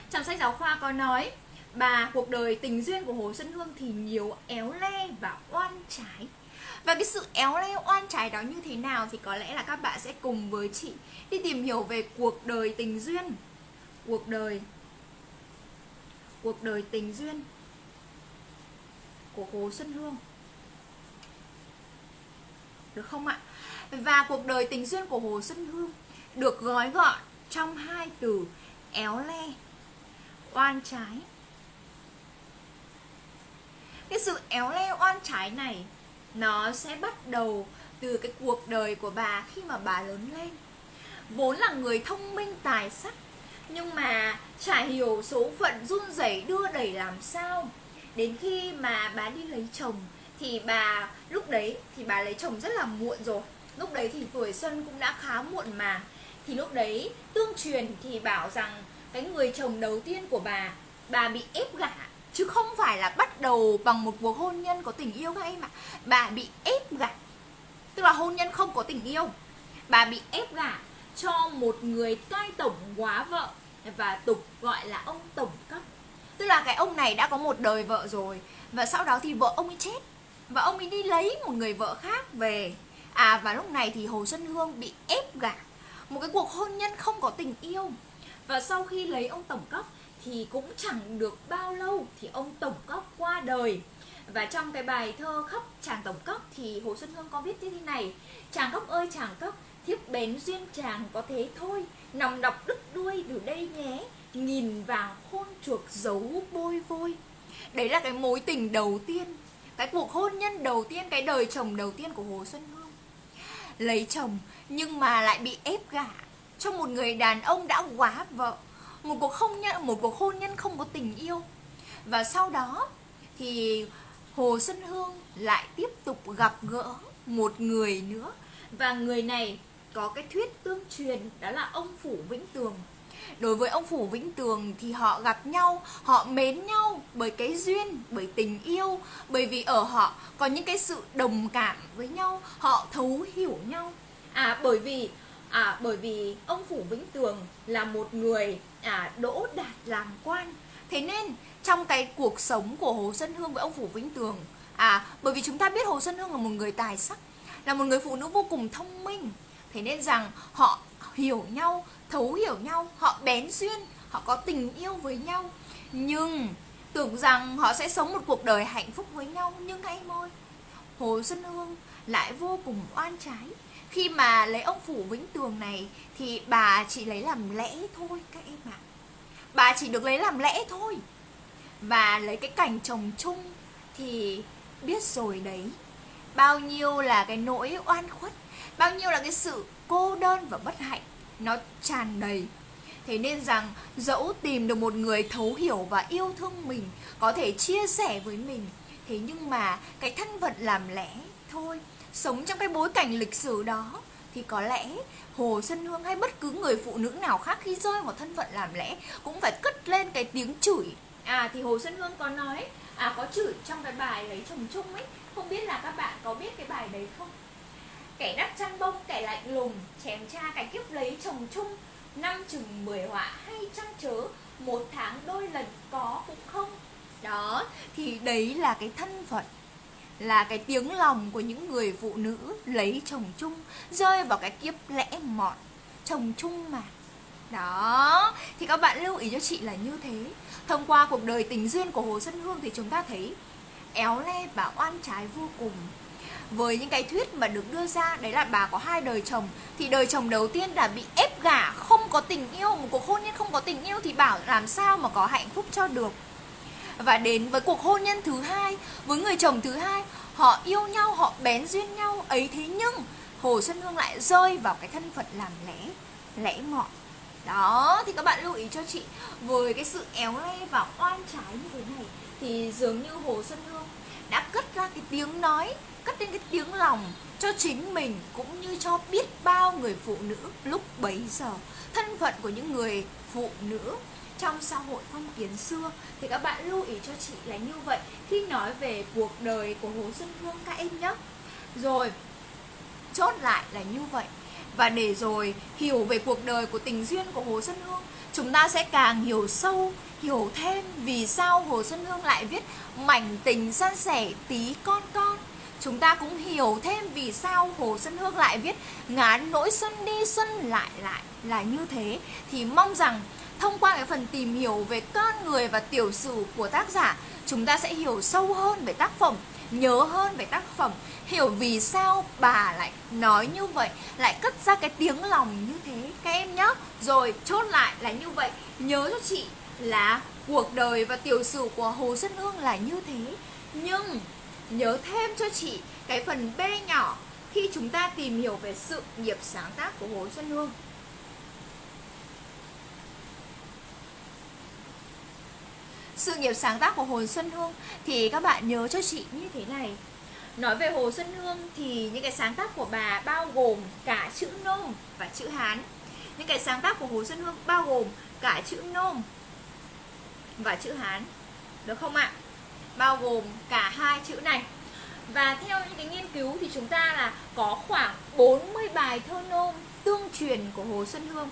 Trong sách giáo khoa có nói, bà, cuộc đời tình duyên của hồ xuân hương thì nhiều éo le và oan trái. Và cái sự éo le, oan trái đó như thế nào thì có lẽ là các bạn sẽ cùng với chị đi tìm hiểu về cuộc đời tình duyên, cuộc đời cuộc đời tình duyên của Hồ Xuân Hương được không ạ? Và cuộc đời tình duyên của Hồ Xuân Hương được gói gọn trong hai từ éo le, oan trái. Cái sự éo le oan trái này nó sẽ bắt đầu từ cái cuộc đời của bà khi mà bà lớn lên. Vốn là người thông minh tài sắc nhưng mà chả hiểu số phận run rẩy đưa đẩy làm sao. Đến khi mà bà đi lấy chồng, thì bà, lúc đấy thì bà lấy chồng rất là muộn rồi. Lúc đấy thì tuổi xuân cũng đã khá muộn mà. Thì lúc đấy, tương truyền thì bảo rằng cái người chồng đầu tiên của bà bà bị ép gả. Chứ không phải là bắt đầu bằng một cuộc hôn nhân có tình yêu các em ạ bà bị ép gả. Tức là hôn nhân không có tình yêu. Bà bị ép gả cho một người cai tổng quá vợ và tục gọi là ông tổng cấp. Tức là cái ông này đã có một đời vợ rồi, và sau đó thì vợ ông ấy chết, và ông ấy đi lấy một người vợ khác về. À và lúc này thì hồ xuân hương bị ép gả. Một cái cuộc hôn nhân không có tình yêu. Và sau khi lấy ông tổng cấp thì cũng chẳng được bao lâu thì ông tổng cấp qua đời. Và trong cái bài thơ khóc chàng tổng cấp thì hồ xuân hương có viết như thế này. Chàng cấp ơi chàng cấp thiếp bén duyên chàng có thế thôi nòng đọc đứt đuôi từ đây nhé. Nhìn vào khôn chuộc giấu bôi vôi. Đấy là cái mối tình đầu tiên, cái cuộc hôn nhân đầu tiên, cái đời chồng đầu tiên của hồ xuân hương. Lấy chồng, nhưng mà lại bị ép gả cho một người đàn ông đã quá vợ. Một cuộc hôn nhân, một cuộc hôn nhân không có tình yêu. Và sau đó thì hồ xuân hương lại tiếp tục gặp gỡ một người nữa. Và người này có cái thuyết tương truyền, đó là ông phủ vĩnh tường. Đối với ông phủ vĩnh tường thì họ gặp nhau, họ mến nhau bởi cái duyên, bởi tình yêu, bởi vì ở họ có những cái sự đồng cảm với nhau, họ thấu hiểu nhau. À bởi vì à bởi vì ông phủ vĩnh tường là một người à đỗ đạt làm quan. Thế nên, trong cái cuộc sống của hồ xuân hương với ông phủ vĩnh tường à bởi vì chúng ta biết hồ xuân hương là một người tài sắc, là một người phụ nữ vô cùng thông minh thế nên rằng họ hiểu nhau, thấu hiểu nhau, họ bén duyên, họ có tình yêu với nhau. Nhưng tưởng rằng họ sẽ sống một cuộc đời hạnh phúc với nhau nhưng các môi ơi hồ xuân hương lại vô cùng oan trái. Khi mà lấy ông phủ vĩnh tường này, thì bà chỉ lấy làm lẽ thôi các em ạ. Bà chỉ được lấy làm lẽ thôi. Và lấy cái cảnh chồng chung thì biết rồi đấy. Bao nhiêu là cái nỗi oan khuất bao nhiêu là cái sự cô đơn và bất hạnh? Nó tràn đầy. Thế nên rằng, dẫu tìm được một người thấu hiểu và yêu thương mình, có thể chia sẻ với mình, thế nhưng mà cái thân phận làm lẽ thôi. Sống trong cái bối cảnh lịch sử đó, thì có lẽ Hồ Xuân Hương hay bất cứ người phụ nữ nào khác khi rơi vào thân phận làm lẽ cũng phải cất lên cái tiếng chửi. À thì Hồ Xuân Hương có nói à có chửi trong cái bài lấy chồng chung ấy. Không biết là các bạn có biết cái bài đấy không? Kẻ đắp chăn bông, kẻ lạnh lùng, chém cha cái kiếp lấy chồng chung. Năm chừng mười họa hay trăng chớ một tháng đôi lần có cũng không. Đó, thì đấy là cái thân phận, là cái tiếng lòng của những người phụ nữ lấy chồng chung, rơi vào cái kiếp lẽ mọn, chồng chung mà. Đó, thì các bạn lưu ý cho chị là như thế. Thông qua cuộc đời tình duyên của hồ xuân hương thì chúng ta thấy, éo le và oan trái vô cùng với những cái thuyết mà được đưa ra, đấy là bà có hai đời chồng, thì đời chồng đầu tiên là bị ép gả, không có tình yêu, một cuộc hôn nhân không có tình yêu, thì bảo làm sao mà có hạnh phúc cho được. Và đến với cuộc hôn nhân thứ hai, với người chồng thứ hai, họ yêu nhau, họ bén duyên nhau, ấy thế nhưng hồ xuân hương lại rơi vào cái thân phận làm lẽ lẽ mọn đó, thì các bạn lưu ý cho chị, với cái sự éo le và oan trái như thế này, thì dường như hồ xuân hương đã cất ra cái tiếng nói cất lên cái tiếng lòng cho chính mình cũng như cho biết bao người phụ nữ lúc bấy giờ. Thân phận của những người phụ nữ trong xã hội phong kiến xưa thì các bạn lưu ý cho chị là như vậy. Khi nói về cuộc đời của Hồ Xuân Hương các em nhé. Rồi, chốt lại là như vậy. Và để rồi hiểu về cuộc đời của tình duyên của Hồ Xuân Hương, chúng ta sẽ càng hiểu sâu, hiểu thêm vì sao Hồ Xuân Hương lại viết mảnh tình san sẻ tí con con chúng ta cũng hiểu thêm vì sao Hồ Xuân Hương lại viết ngán nỗi xuân đi xuân lại lại là như thế. Thì mong rằng thông qua cái phần tìm hiểu về con người và tiểu sử của tác giả, chúng ta sẽ hiểu sâu hơn về tác phẩm, nhớ hơn về tác phẩm, hiểu vì sao bà lại nói như vậy, lại cất ra cái tiếng lòng như thế. Các em nhé rồi chốt lại là như vậy. Nhớ cho chị là cuộc đời và tiểu sử của hồ xuân hương là như thế. Nhưng nhớ thêm cho chị cái phần b nhỏ khi chúng ta tìm hiểu về sự nghiệp sáng tác của hồ xuân hương. Sự nghiệp sáng tác của Hồ Xuân Hương thì các bạn nhớ cho chị như thế này. Nói về Hồ Xuân Hương thì những cái sáng tác của bà bao gồm cả chữ nôm và chữ Hán. Những cái sáng tác của Hồ Xuân Hương bao gồm cả chữ nôm và chữ Hán. Được không ạ? Bao gồm cả hai chữ này. Và theo những cái nghiên cứu thì chúng ta là có khoảng 40 bài thơ nôm tương truyền của Hồ Xuân Hương.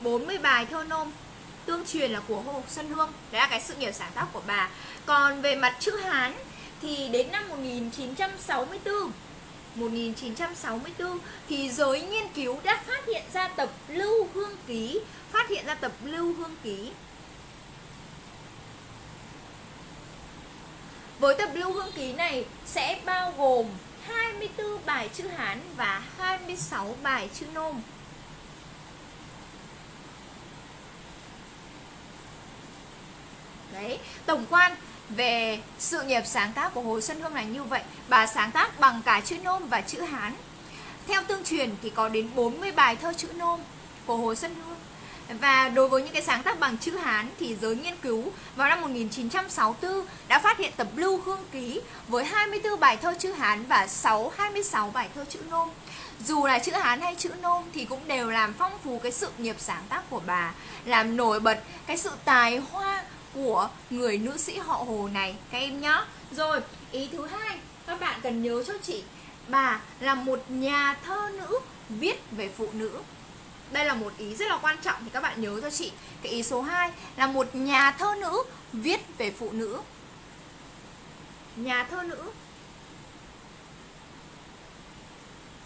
40 bài thơ nôm tương truyền là của Hồ Xuân Hương. Đấy là cái sự nghiệp sáng tác của bà. Còn về mặt chữ Hán thì đến năm 1964 1964 thì giới nghiên cứu đã phát hiện ra tập Lưu Hương Ký, Phát hiện ra tập Lưu Hương Ký. Với tập Lưu Hương Ký này sẽ bao gồm 24 bài chữ Hán và 26 bài chữ Nôm. Đấy, tổng quan về sự nghiệp sáng tác của Hồ Xuân Hương là như vậy. Bà sáng tác bằng cả chữ nôm và chữ Hán. Theo tương truyền thì có đến 40 bài thơ chữ nôm của Hồ Xuân Hương và đối với những cái sáng tác bằng chữ Hán thì giới nghiên cứu vào năm 1964 đã phát hiện tập Lưu Hương Ký với 24 bài thơ chữ Hán và 6 26 bài thơ chữ Nôm. Dù là chữ Hán hay chữ Nôm thì cũng đều làm phong phú cái sự nghiệp sáng tác của bà, làm nổi bật cái sự tài hoa của người nữ sĩ họ Hồ này các em nhé. Rồi, ý thứ hai các bạn cần nhớ cho chị bà là một nhà thơ nữ viết về phụ nữ. Đây là một ý rất là quan trọng thì các bạn nhớ cho chị. Cái ý số 2 là một nhà thơ nữ viết về phụ nữ. Nhà thơ nữ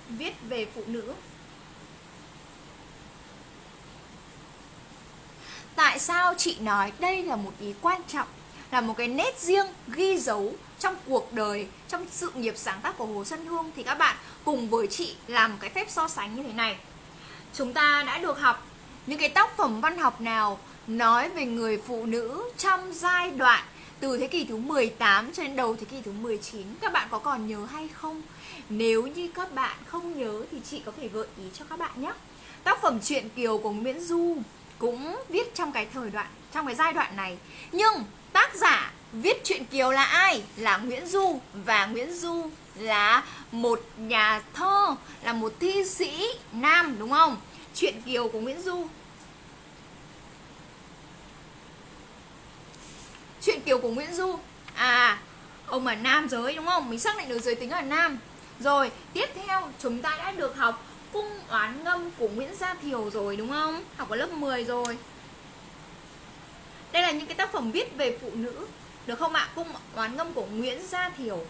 viết về phụ nữ. Tại sao chị nói đây là một ý quan trọng, Là một cái nét riêng ghi dấu trong cuộc đời, Trong sự nghiệp sáng tác của Hồ Xuân Hương Thì các bạn cùng với chị làm cái phép so sánh như thế này Chúng ta đã được học những cái tác phẩm văn học nào Nói về người phụ nữ trong giai đoạn từ thế kỷ thứ 18 cho đến đầu thế kỷ thứ 19 Các bạn có còn nhớ hay không? Nếu như các bạn không nhớ thì chị có thể gợi ý cho các bạn nhé. Tác phẩm Truyện Kiều của Nguyễn Du cũng viết trong cái thời đoạn, trong cái giai đoạn này. Nhưng tác giả viết truyện kiều là ai? Là nguyễn du. Và nguyễn du là một nhà thơ là một thi sĩ nam, đúng không? Chuyện kiều của nguyễn du. Chuyện kiều của nguyễn du. À ông là nam giới, đúng không? Mình xác định được giới tính là nam. Rồi, tiếp theo, chúng ta đã được học cung oán ngâm của Nguyễn Gia Thiều rồi, đúng không? Học ở lớp 10 rồi. Đây là những cái tác phẩm viết về phụ nữ, Được không ạ? Cung oán ngâm của Nguyễn Gia Thiều.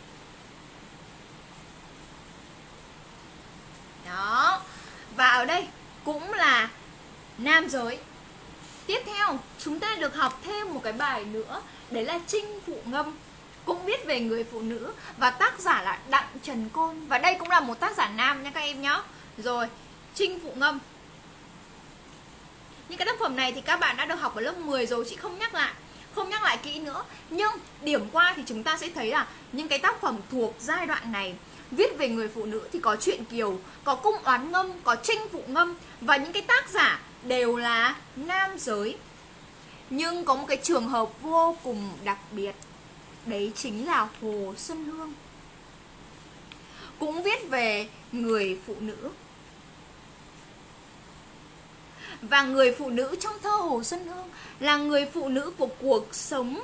Đó. Và ở đây cũng là nam giới. Tiếp theo chúng ta được học thêm một cái bài nữa Đấy là Trinh Phụ Ngâm. Cũng viết về người phụ nữ và tác giả là Đặng Trần Côn. Và đây cũng là một tác giả nam nha các em nhé rồi, trinh phụ ngâm. Những cái tác phẩm này thì các bạn đã được học ở lớp 10 rồi Chị không nhắc lại Không nhắc lại kỹ nữa. Nhưng điểm qua thì chúng ta sẽ thấy là Những cái tác phẩm thuộc giai đoạn này Viết về người phụ nữ thì có chuyện kiều Có cung oán ngâm, có tranh phụ ngâm Và những cái tác giả đều là nam giới. Nhưng có một cái trường hợp vô cùng đặc biệt đấy chính là hồ xuân hương. Cũng viết về người phụ nữ. Và người phụ nữ trong thơ Hồ Xuân Hương là người phụ nữ của cuộc sống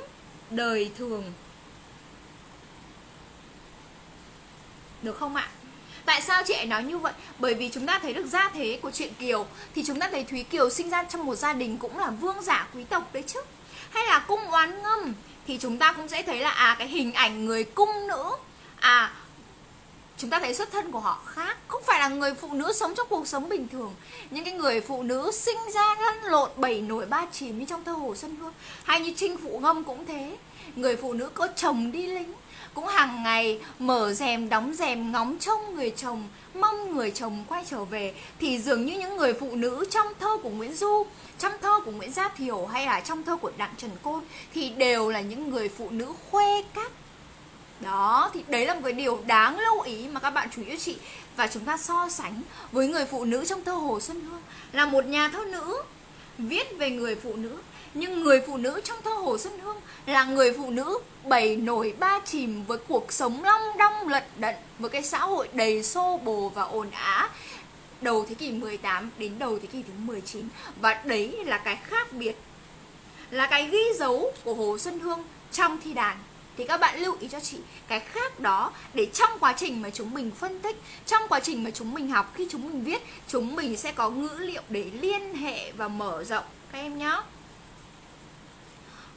đời thường. Được không ạ? Tại sao chị ấy nói như vậy? Bởi vì chúng ta thấy được gia thế của chuyện Kiều, Thì chúng ta thấy Thúy Kiều sinh ra trong một gia đình cũng là vương giả quý tộc đấy chứ. Hay là cung oán ngâm, Thì chúng ta cũng sẽ thấy là à cái hình ảnh người cung nữ À chúng ta thấy xuất thân của họ khác. Không phải là người phụ nữ sống trong cuộc sống bình thường. Những cái người phụ nữ sinh ra lăn lộn bảy nổi ba chìm như trong thơ hồ xuân hương hay như trinh phụ ngâm cũng thế. Người phụ nữ có chồng đi lính cũng hàng ngày mở rèm, đóng rèm, ngóng trông người chồng, mong người chồng quay trở về. Thì dường như những người phụ nữ trong thơ của Nguyễn Du, trong thơ của Nguyễn Gia Thiều hay là trong thơ của Đặng Trần Côn thì đều là những người phụ nữ khoe các. Đó, thì đấy là một cái điều đáng lưu ý mà các bạn chú ý cho chị. Và chúng ta so sánh với người phụ nữ trong thơ Hồ Xuân Hương là một nhà thơ nữ viết về người phụ nữ nhưng người phụ nữ trong thơ Hồ Xuân Hương là người phụ nữ bảy nổi ba chìm với cuộc sống long đong, lận đận, với cái xã hội đầy xô bồ và ồn ào đầu thế kỷ 18 đến đầu thế kỷ thứ 19 và đấy là cái khác biệt, là cái ghi dấu của Hồ Xuân Hương trong thi đàn. Thì các bạn lưu ý cho chị, cái khác đó, để trong quá trình mà chúng mình phân tích, trong quá trình mà chúng mình học, khi chúng mình viết, chúng mình sẽ có ngữ liệu để liên hệ và mở rộng. Các em nhé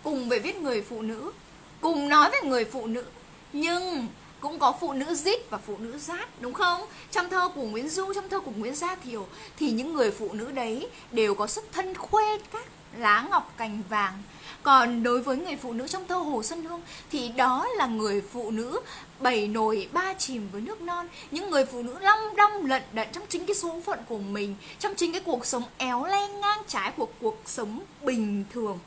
cùng về viết người phụ nữ, cùng nói về người phụ nữ, nhưng cũng có phụ nữ dít và phụ nữ rát đúng không? Trong thơ của nguyễn du, trong thơ của nguyễn gia thiều, thì những người phụ nữ đấy đều có sức thân khuê các lá ngọc cành vàng. Còn đối với người phụ nữ trong thơ Hồ Xuân Hương, thì đó là người phụ nữ bảy nồi ba chìm với nước non, những người phụ nữ long đong lận đận trong chính cái số phận của mình, trong chính cái cuộc sống éo le ngang trái của cuộc sống bình thường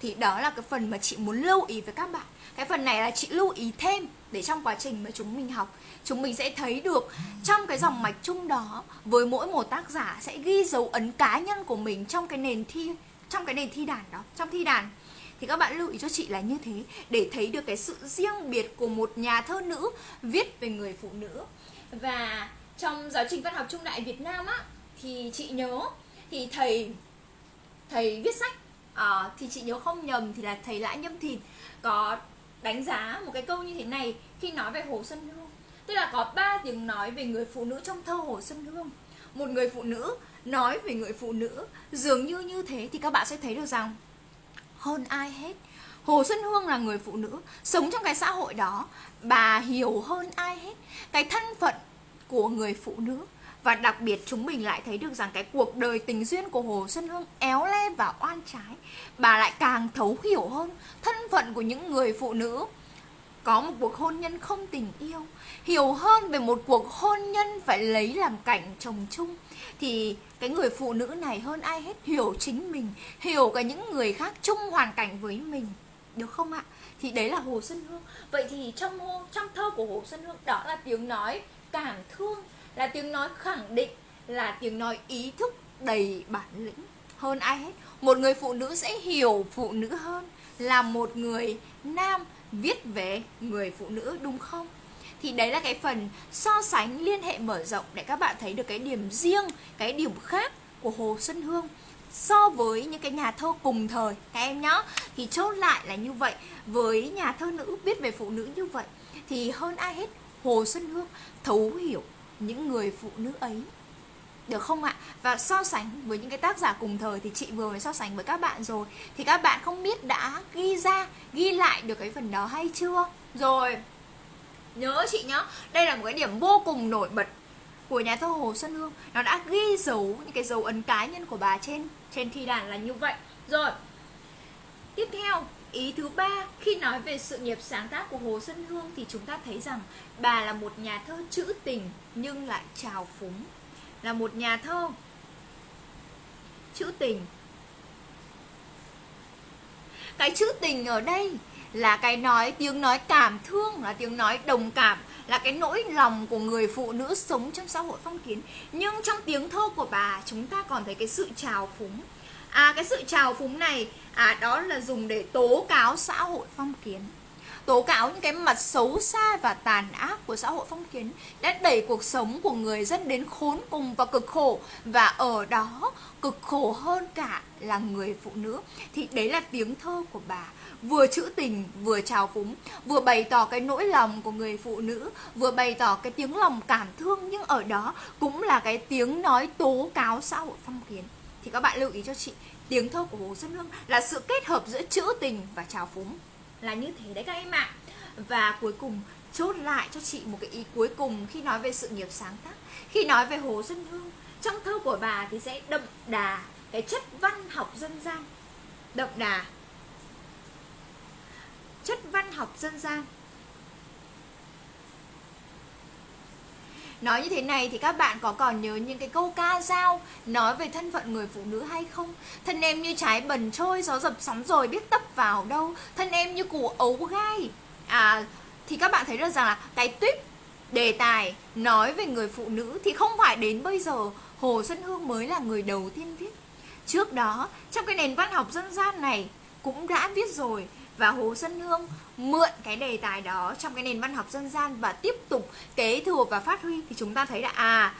thì đó là cái phần mà chị muốn lưu ý với các bạn. Cái phần này là chị lưu ý thêm để trong quá trình mà chúng mình học, chúng mình sẽ thấy được trong cái dòng mạch chung đó, với mỗi một tác giả sẽ ghi dấu ấn cá nhân của mình trong cái nền thi, trong cái nền thi đàn đó, trong thi đàn. Thì các bạn lưu ý cho chị là như thế, để thấy được cái sự riêng biệt của một nhà thơ nữ viết về người phụ nữ. Và trong giáo trình văn học trung đại Việt Nam á, thì chị nhớ, thì thầy thầy viết sách à, thì chị nhớ không nhầm thì là thầy Lã Nhâm Thìn có đánh giá một cái câu như thế này khi nói về Hồ Xuân Hương. Tức là có ba tiếng nói về người phụ nữ trong thơ Hồ Xuân Hương. Một người phụ nữ nói về người phụ nữ dường như như thế thì các bạn sẽ thấy được rằng hơn ai hết Hồ Xuân Hương là người phụ nữ sống trong cái xã hội đó bà hiểu hơn ai hết cái thân phận của người phụ nữ và đặc biệt chúng mình lại thấy được rằng cái cuộc đời tình duyên của Hồ Xuân Hương éo le và oan trái. Bà lại càng thấu hiểu hơn thân phận của những người phụ nữ. Có một cuộc hôn nhân không tình yêu. Hiểu hơn về một cuộc hôn nhân phải lấy làm cảnh chồng chung. Thì cái người phụ nữ này hơn ai hết hiểu chính mình, hiểu cả những người khác chung hoàn cảnh với mình. Được không ạ? Thì đấy là hồ xuân hương. Vậy thì trong trong thơ của hồ xuân hương đó là tiếng nói cảm thương là tiếng nói khẳng định, là tiếng nói ý thức đầy bản lĩnh. Hơn ai hết, một người phụ nữ sẽ hiểu phụ nữ hơn là một người nam viết về người phụ nữ, đúng không? Thì đấy là cái phần so sánh, liên hệ mở rộng để các bạn thấy được cái điểm riêng, cái điểm khác của hồ xuân hương so với những cái nhà thơ cùng thời. Các em nhá, thì chốt lại là như vậy. Với nhà thơ nữ viết về phụ nữ như vậy, thì hơn ai hết, hồ xuân hương thấu hiểu những người phụ nữ ấy. Được không ạ? Và so sánh với những cái tác giả cùng thời thì chị vừa mới so sánh với các bạn rồi. Thì các bạn không biết đã ghi ra, ghi lại được cái phần đó hay chưa? Rồi, nhớ chị nhá. Đây là một cái điểm vô cùng nổi bật của nhà thơ Hồ Xuân Hương. Nó đã ghi dấu những cái dấu ấn cá nhân của bà trên trên thi đàn là như vậy. Rồi tiếp theo ý thứ ba. Khi nói về sự nghiệp sáng tác của Hồ Xuân Hương thì chúng ta thấy rằng bà là một nhà thơ trữ tình, nhưng lại trào phúng. Là một nhà thơ trữ tình. Cái trữ tình ở đây là cái nói tiếng nói cảm thương, là tiếng nói đồng cảm, là cái nỗi lòng của người phụ nữ sống trong xã hội phong kiến. Nhưng trong tiếng thơ của bà, chúng ta còn thấy cái sự trào phúng. À cái sự trào phúng này à đó là dùng để tố cáo xã hội phong kiến tố cáo những cái mặt xấu xa và tàn ác của xã hội phong kiến đã đẩy cuộc sống của người dân đến khốn cùng và cực khổ. Và ở đó, cực khổ hơn cả là người phụ nữ. Thì đấy là tiếng thơ của bà. Vừa trữ tình, vừa trào phúng, vừa bày tỏ cái nỗi lòng của người phụ nữ, vừa bày tỏ cái tiếng lòng cảm thương. Nhưng ở đó cũng là cái tiếng nói tố cáo xã hội phong kiến. Thì các bạn lưu ý cho chị, tiếng thơ của hồ xuân hương là sự kết hợp giữa trữ tình và trào phúng là như thế đấy các em ạ. Và cuối cùng, chốt lại cho chị một cái ý cuối cùng khi nói về sự nghiệp sáng tác. Khi nói về hồ xuân hương, trong thơ của bà thì sẽ đậm đà cái chất văn học dân gian. Đậm đà. Chất văn học dân gian. Nói như thế này thì các bạn có còn nhớ những cái câu ca dao nói về thân phận người phụ nữ hay không? Thân em như trái bần trôi, gió dập sóng rồi biết tấp vào đâu. Thân em như củ ấu gai. À, thì các bạn thấy được rằng là cái tuyết đề tài nói về người phụ nữ thì không phải đến bây giờ Hồ Xuân Hương mới là người đầu tiên viết. Trước đó, trong cái nền văn học dân gian này cũng đã viết rồi và Hồ Xuân Hương mượn cái đề tài đó trong cái nền văn học dân gian và tiếp tục kế thừa và phát huy, thì chúng ta thấy là à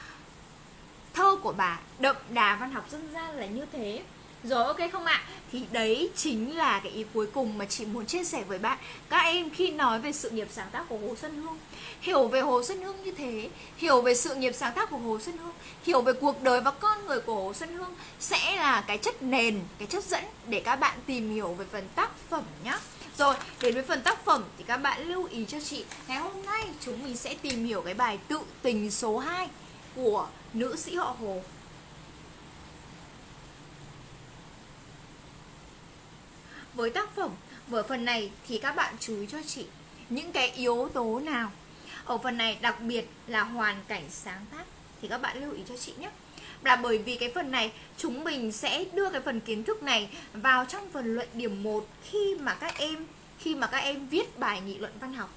thơ của bà đậm đà văn học dân gian là như thế rồi, ok không ạ? Thì đấy chính là cái ý cuối cùng mà chị muốn chia sẻ với bạn Các em khi nói về sự nghiệp sáng tác của Hồ Xuân Hương Hiểu về Hồ Xuân Hương như thế Hiểu về sự nghiệp sáng tác của Hồ Xuân Hương Hiểu về cuộc đời và con người của Hồ Xuân Hương Sẽ là cái chất nền, cái chất dẫn để các bạn tìm hiểu về phần tác phẩm nhé rồi, đến với phần tác phẩm thì các bạn lưu ý cho chị Ngày hôm nay chúng mình sẽ tìm hiểu cái bài tự tình số 2 của nữ sĩ họ Hồ. Với tác phẩm, với phần này thì các bạn chú ý cho chị những cái yếu tố nào ở phần này đặc biệt là hoàn cảnh sáng tác Thì các bạn lưu ý cho chị nhé là bởi vì cái phần này chúng mình sẽ đưa cái phần kiến thức này vào trong phần luận điểm 1 khi mà các em khi mà các em viết bài nghị luận văn học.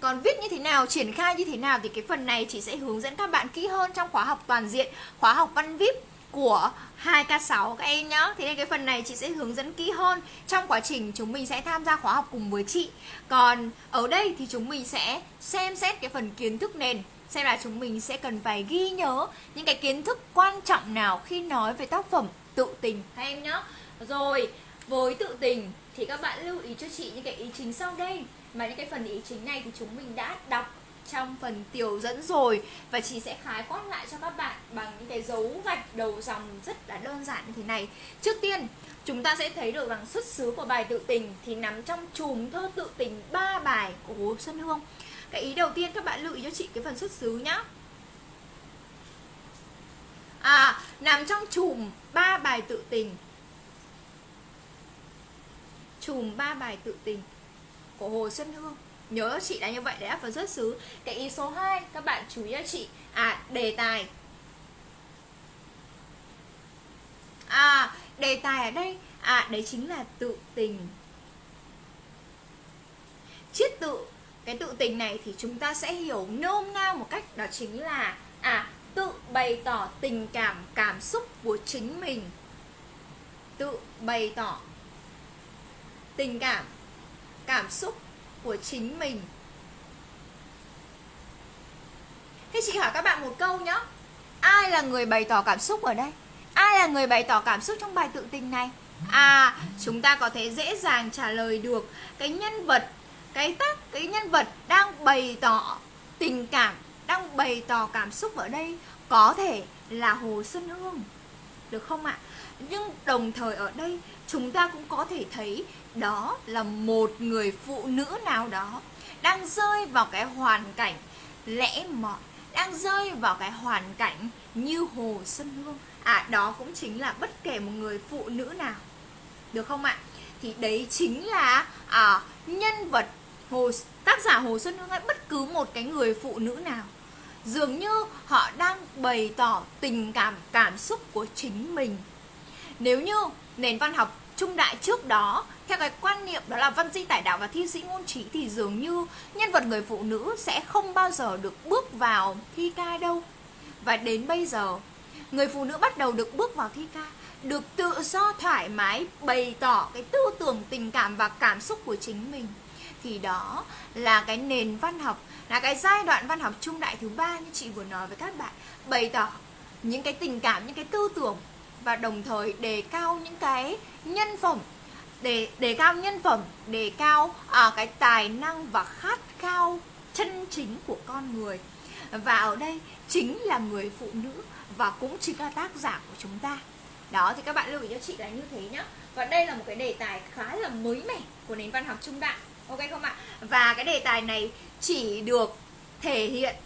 Còn viết như thế nào, triển khai như thế nào thì cái phần này chị sẽ hướng dẫn các bạn kỹ hơn trong khóa học toàn diện, khóa học văn VIP của 2K6 các em nhá. Thế nên cái phần này chị sẽ hướng dẫn kỹ hơn trong quá trình chúng mình sẽ tham gia khóa học cùng với chị. Còn ở đây thì chúng mình sẽ xem xét cái phần kiến thức nền, xem là chúng mình sẽ cần phải ghi nhớ những cái kiến thức quan trọng nào khi nói về tác phẩm tự tình các em nhé rồi với tự tình thì các bạn lưu ý cho chị những cái ý chính sau đây mà những cái phần ý chính này thì chúng mình đã đọc trong phần tiểu dẫn rồi. Và chị sẽ khái quát lại cho các bạn bằng những cái dấu gạch đầu dòng rất là đơn giản như thế này. Trước tiên, chúng ta sẽ thấy được rằng xuất xứ của bài tự tình thì nằm trong chùm thơ tự tình ba bài của Hồ Xuân Hương. Cái ý đầu tiên các bạn lưu ý cho chị cái phần xuất xứ nhá. À nằm trong chùm ba bài tự tình. Chùm ba bài tự tình của Hồ Xuân Hương nhớ chị là như vậy đấy vào xuất xứ. Cái ý số 2 các bạn chú ý cho chị. À đề tài. À đề tài ở đây à đấy chính là tự tình. Chiết tự, cái tự tình này thì chúng ta sẽ hiểu nôm na một cách, đó chính là à tự bày tỏ tình cảm cảm xúc của chính mình. Tự bày tỏ tình cảm cảm xúc của chính mình. Thế chị hỏi các bạn một câu nhé ai là người bày tỏ cảm xúc ở đây? Ai là người bày tỏ cảm xúc trong bài tự tình này? À chúng ta có thể dễ dàng trả lời được cái nhân vật, cái tác, cái nhân vật đang bày tỏ tình cảm, đang bày tỏ cảm xúc ở đây có thể là hồ xuân hương. Được không ạ? Nhưng đồng thời ở đây, chúng ta cũng có thể thấy đó là một người phụ nữ nào đó đang rơi vào cái hoàn cảnh lẽ mọn đang rơi vào cái hoàn cảnh như hồ xuân hương. À đó cũng chính là bất kể một người phụ nữ nào được không ạ? Thì đấy chính là à, nhân vật hồ tác giả hồ xuân hương hay bất cứ một cái người phụ nữ nào dường như họ đang bày tỏ tình cảm cảm xúc của chính mình. Nếu như nền văn học trung đại trước đó. Theo cái quan niệm đó là văn di tải đạo và thi sĩ ngôn trí thì dường như nhân vật người phụ nữ sẽ không bao giờ được bước vào thi ca đâu. Và đến bây giờ, người phụ nữ bắt đầu được bước vào thi ca, được tự do thoải mái bày tỏ cái tư tưởng, tình cảm và cảm xúc của chính mình. Thì đó là cái nền văn học, là cái giai đoạn văn học trung đại thứ ba như chị vừa nói với các bạn. Bày tỏ những cái tình cảm, những cái tư tưởng và đồng thời đề cao những cái nhân phẩm đề đề cao nhân phẩm đề cao à, cái tài năng và khát khao chân chính của con người. Và ở đây chính là người phụ nữ và cũng chính là tác giả của chúng ta. Đó thì các bạn lưu ý cho chị là như thế nhá. Và đây là một cái đề tài khá là mới mẻ của nền văn học trung đại ok không ạ? Và cái đề tài này chỉ được thể hiện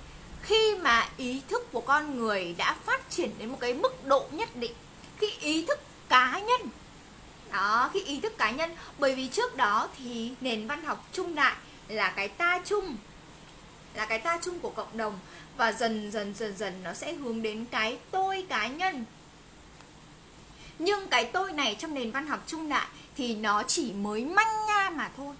khi mà ý thức của con người đã phát triển đến một cái mức độ nhất định khi ý thức cá nhân. Đó khi ý thức cá nhân. Bởi vì trước đó thì nền văn học trung đại là cái ta chung, là cái ta chung của cộng đồng. Và dần dần dần dần nó sẽ hướng đến cái tôi cá nhân. Nhưng cái tôi này trong nền văn học trung đại thì nó chỉ mới manh nha mà thôi.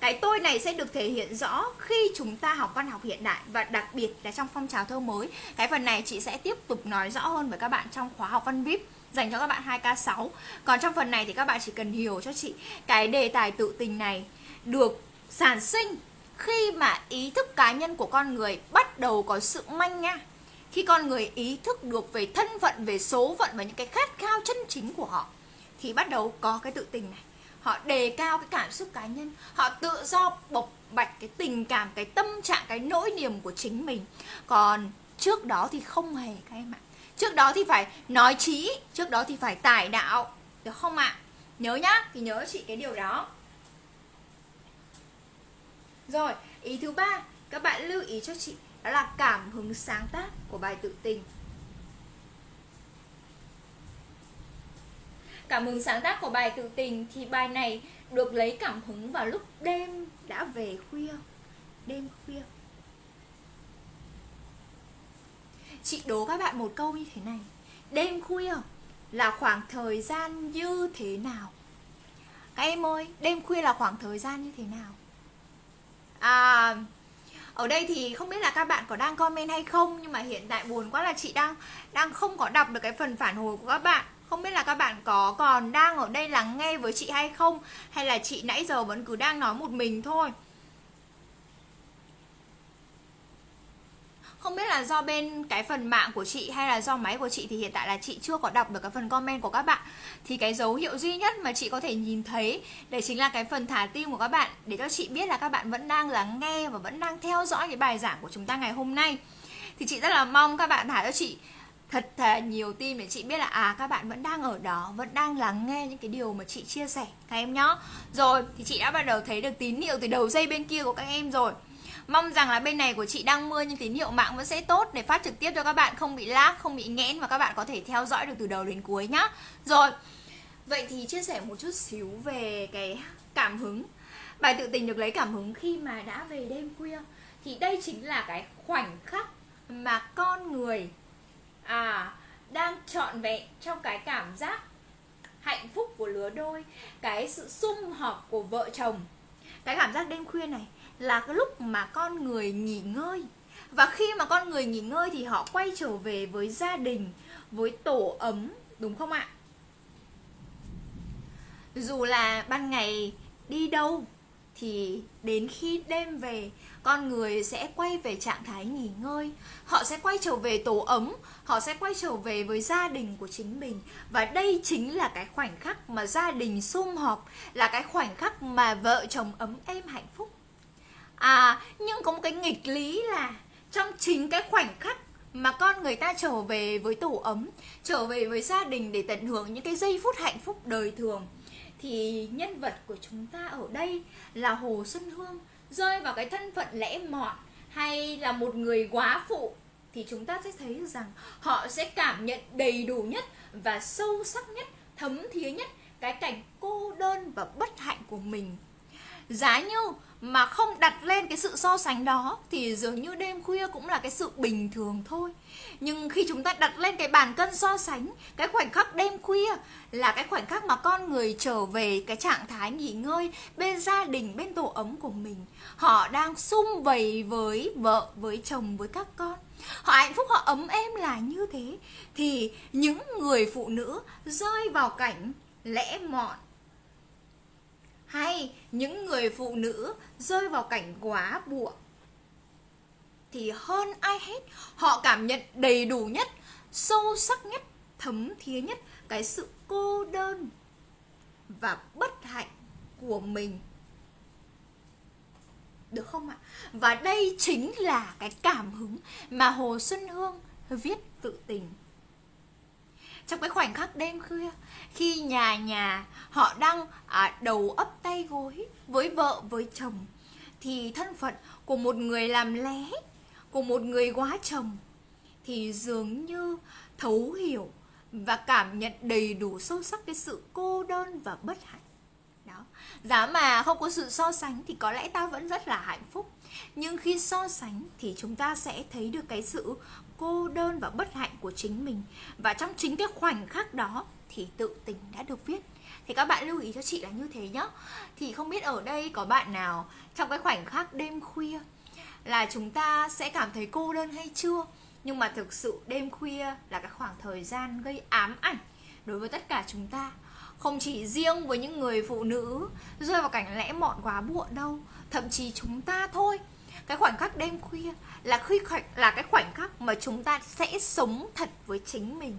Cái tôi này sẽ được thể hiện rõ khi chúng ta học văn học hiện đại. Và đặc biệt là trong phong trào thơ mới, cái phần này chị sẽ tiếp tục nói rõ hơn với các bạn trong khóa học văn vip dành cho các bạn 2K6 Còn trong phần này thì các bạn chỉ cần hiểu cho chị Cái đề tài tự tình này được sản sinh khi mà ý thức cá nhân của con người bắt đầu có sự manh nha. Khi con người ý thức được về thân phận, về số phận và những cái khát khao chân chính của họ, thì bắt đầu có cái tự tình này. Họ đề cao cái cảm xúc cá nhân, họ tự do bộc bạch cái tình cảm, cái tâm trạng, cái nỗi niềm của chính mình. Còn trước đó thì không hề các em ạ trước đó thì phải nói trí trước đó thì phải tải đạo, được không ạ? Nhớ nhá, thì nhớ chị cái điều đó. Rồi, ý thứ ba, các bạn lưu ý cho chị, đó là cảm hứng sáng tác của bài tự tình. Cảm hứng sáng tác của bài tự tình thì bài này được lấy cảm hứng vào lúc đêm đã về khuya, đêm khuya. Chị đố các bạn một câu như thế này. Đêm khuya là khoảng thời gian như thế nào? Các em ơi, đêm khuya là khoảng thời gian như thế nào? À ở đây thì không biết là các bạn có đang comment hay không, nhưng mà hiện tại buồn quá là chị đang đang không có đọc được cái phần phản hồi của các bạn. Không biết là các bạn có còn đang ở đây lắng nghe với chị hay không, hay là chị nãy giờ vẫn cứ đang nói một mình thôi. Không biết là do bên cái phần mạng của chị hay là do máy của chị thì hiện tại là chị chưa có đọc được cái phần comment của các bạn. Thì cái dấu hiệu duy nhất mà chị có thể nhìn thấy để chính là cái phần thả tim của các bạn, để cho chị biết là các bạn vẫn đang lắng nghe và vẫn đang theo dõi cái bài giảng của chúng ta ngày hôm nay. Thì chị rất là mong các bạn thả cho chị thật là nhiều tim để chị biết là à các bạn vẫn đang ở đó, vẫn đang lắng nghe những cái điều mà chị chia sẻ. Các em nhá. Rồi, thì chị đã bắt đầu thấy được tín hiệu từ đầu dây bên kia của các em rồi. Mong rằng là bên này của chị đang mưa nhưng tín hiệu mạng vẫn sẽ tốt để phát trực tiếp cho các bạn không bị lag, không bị nghẽn và các bạn có thể theo dõi được từ đầu đến cuối nhá. Rồi. Vậy thì chia sẻ một chút xíu về cái cảm hứng. Bài tự tình được lấy cảm hứng khi mà đã về đêm khuya thì đây chính là cái khoảnh khắc mà con người à đang trọn vẹn trong cái cảm giác hạnh phúc của lứa đôi, cái sự sum họp của vợ chồng. Cái cảm giác đêm khuya này là cái lúc mà con người nghỉ ngơi. Và khi mà con người nghỉ ngơi thì họ quay trở về với gia đình, với tổ ấm, đúng không ạ? Dù là ban ngày đi đâu thì đến khi đêm về, con người sẽ quay về trạng thái nghỉ ngơi. Họ sẽ quay trở về tổ ấm, họ sẽ quay trở về với gia đình của chính mình. Và đây chính là cái khoảnh khắc mà gia đình sum họp, là cái khoảnh khắc mà vợ chồng ấm êm hạnh phúc à nhưng có một cái nghịch lý là trong chính cái khoảnh khắc mà con người ta trở về với tổ ấm, trở về với gia đình để tận hưởng những cái giây phút hạnh phúc đời thường, thì nhân vật của chúng ta ở đây là hồ xuân hương, rơi vào cái thân phận lẽ mọn hay là một người quá phụ, thì chúng ta sẽ thấy rằng họ sẽ cảm nhận đầy đủ nhất và sâu sắc nhất, thấm thía nhất cái cảnh cô đơn và bất hạnh của mình giá như mà không đặt lên cái sự so sánh đó thì dường như đêm khuya cũng là cái sự bình thường thôi. Nhưng khi chúng ta đặt lên cái bàn cân so sánh, cái khoảnh khắc đêm khuya là cái khoảnh khắc mà con người trở về cái trạng thái nghỉ ngơi bên gia đình, bên tổ ấm của mình. Họ đang sum vầy với vợ, với chồng, với các con. Họ hạnh phúc, họ ấm êm là như thế. Thì những người phụ nữ rơi vào cảnh lẽ mọn hay, những người phụ nữ rơi vào cảnh quá buộc thì hơn ai hết, họ cảm nhận đầy đủ nhất, sâu sắc nhất, thấm thía nhất cái sự cô đơn và bất hạnh của mình. Được không ạ? Và đây chính là cái cảm hứng mà hồ xuân hương viết tự tình trong cái khoảnh khắc đêm khuya khi nhà nhà họ đang à, đầu ấp tay gối với vợ với chồng thì thân phận của một người làm lé của một người quá chồng thì dường như thấu hiểu và cảm nhận đầy đủ sâu sắc cái sự cô đơn và bất hạnh. Đó. Giá mà không có sự so sánh thì có lẽ ta vẫn rất là hạnh phúc. Nhưng khi so sánh thì chúng ta sẽ thấy được cái sự cô đơn và bất hạnh của chính mình. Và trong chính cái khoảnh khắc đó thì tự tình đã được viết. Thì các bạn lưu ý cho chị là như thế nhá. Thì không biết ở đây có bạn nào trong cái khoảnh khắc đêm khuya là chúng ta sẽ cảm thấy cô đơn hay chưa? Nhưng mà thực sự đêm khuya là cái khoảng thời gian gây ám ảnh đối với tất cả chúng ta. Không chỉ riêng với những người phụ nữ rơi vào cảnh lẽ mọn quá muộn đâu, thậm chí chúng ta thôi. Cái khoảnh khắc đêm khuya là khi khoảnh, là cái khoảnh khắc mà chúng ta sẽ sống thật với chính mình.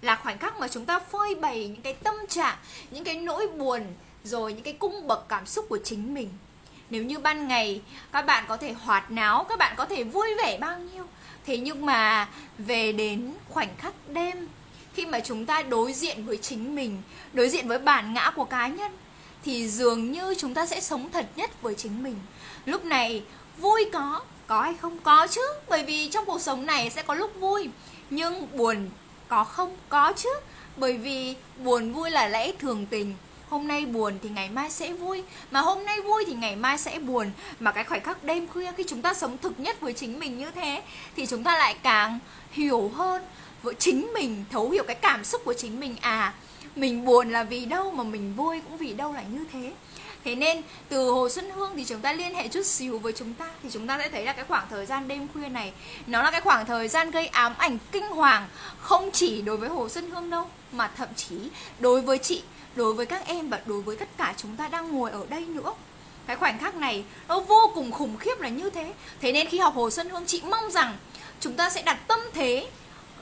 Là khoảnh khắc mà chúng ta phơi bày những cái tâm trạng, những cái nỗi buồn, rồi những cái cung bậc cảm xúc của chính mình. Nếu như ban ngày các bạn có thể hoạt náo, các bạn có thể vui vẻ bao nhiêu, thế nhưng mà về đến khoảnh khắc đêm, khi mà chúng ta đối diện với chính mình, đối diện với bản ngã của cá nhân, thì dường như chúng ta sẽ sống thật nhất với chính mình. Lúc này vui có có hay không? Có chứ, bởi vì trong cuộc sống này sẽ có lúc vui, nhưng buồn có không? Có chứ, bởi vì buồn vui là lẽ thường tình. Hôm nay buồn thì ngày mai sẽ vui, mà hôm nay vui thì ngày mai sẽ buồn. Mà cái khoảnh khắc đêm khuya khi chúng ta sống thực nhất với chính mình như thế, thì chúng ta lại càng hiểu hơn với chính mình, thấu hiểu cái cảm xúc của chính mình. À mình buồn là vì đâu mà mình vui cũng vì đâu là như thế. Thế nên từ Hồ Xuân Hương thì chúng ta liên hệ chút xíu với chúng ta Thì chúng ta sẽ thấy là cái khoảng thời gian đêm khuya này Nó là cái khoảng thời gian gây ám ảnh kinh hoàng Không chỉ đối với Hồ Xuân Hương đâu Mà thậm chí đối với chị, đối với các em và đối với tất cả chúng ta đang ngồi ở đây nữa. Cái khoảnh khắc này nó vô cùng khủng khiếp là như thế. Thế nên khi học hồ xuân hương chị mong rằng chúng ta sẽ đặt tâm thế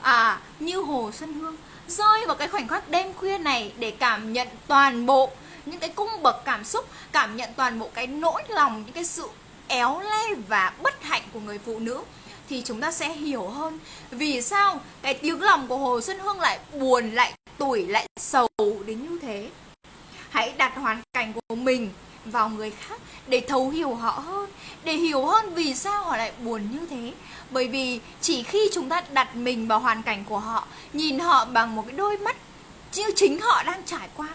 à như hồ xuân hương rơi vào cái khoảnh khắc đêm khuya này để cảm nhận toàn bộ những cái cung bậc cảm xúc, cảm nhận toàn bộ cái nỗi lòng, những cái sự éo le và bất hạnh của người phụ nữ thì chúng ta sẽ hiểu hơn. Vì sao cái tiếng lòng của Hồ Xuân Hương lại buồn, lại tủi, lại sầu đến như thế? Hãy đặt hoàn cảnh của mình vào người khác để thấu hiểu họ hơn, để hiểu hơn vì sao họ lại buồn như thế. Bởi vì chỉ khi chúng ta đặt mình vào hoàn cảnh của họ, nhìn họ bằng một cái đôi mắt như chính họ đang trải qua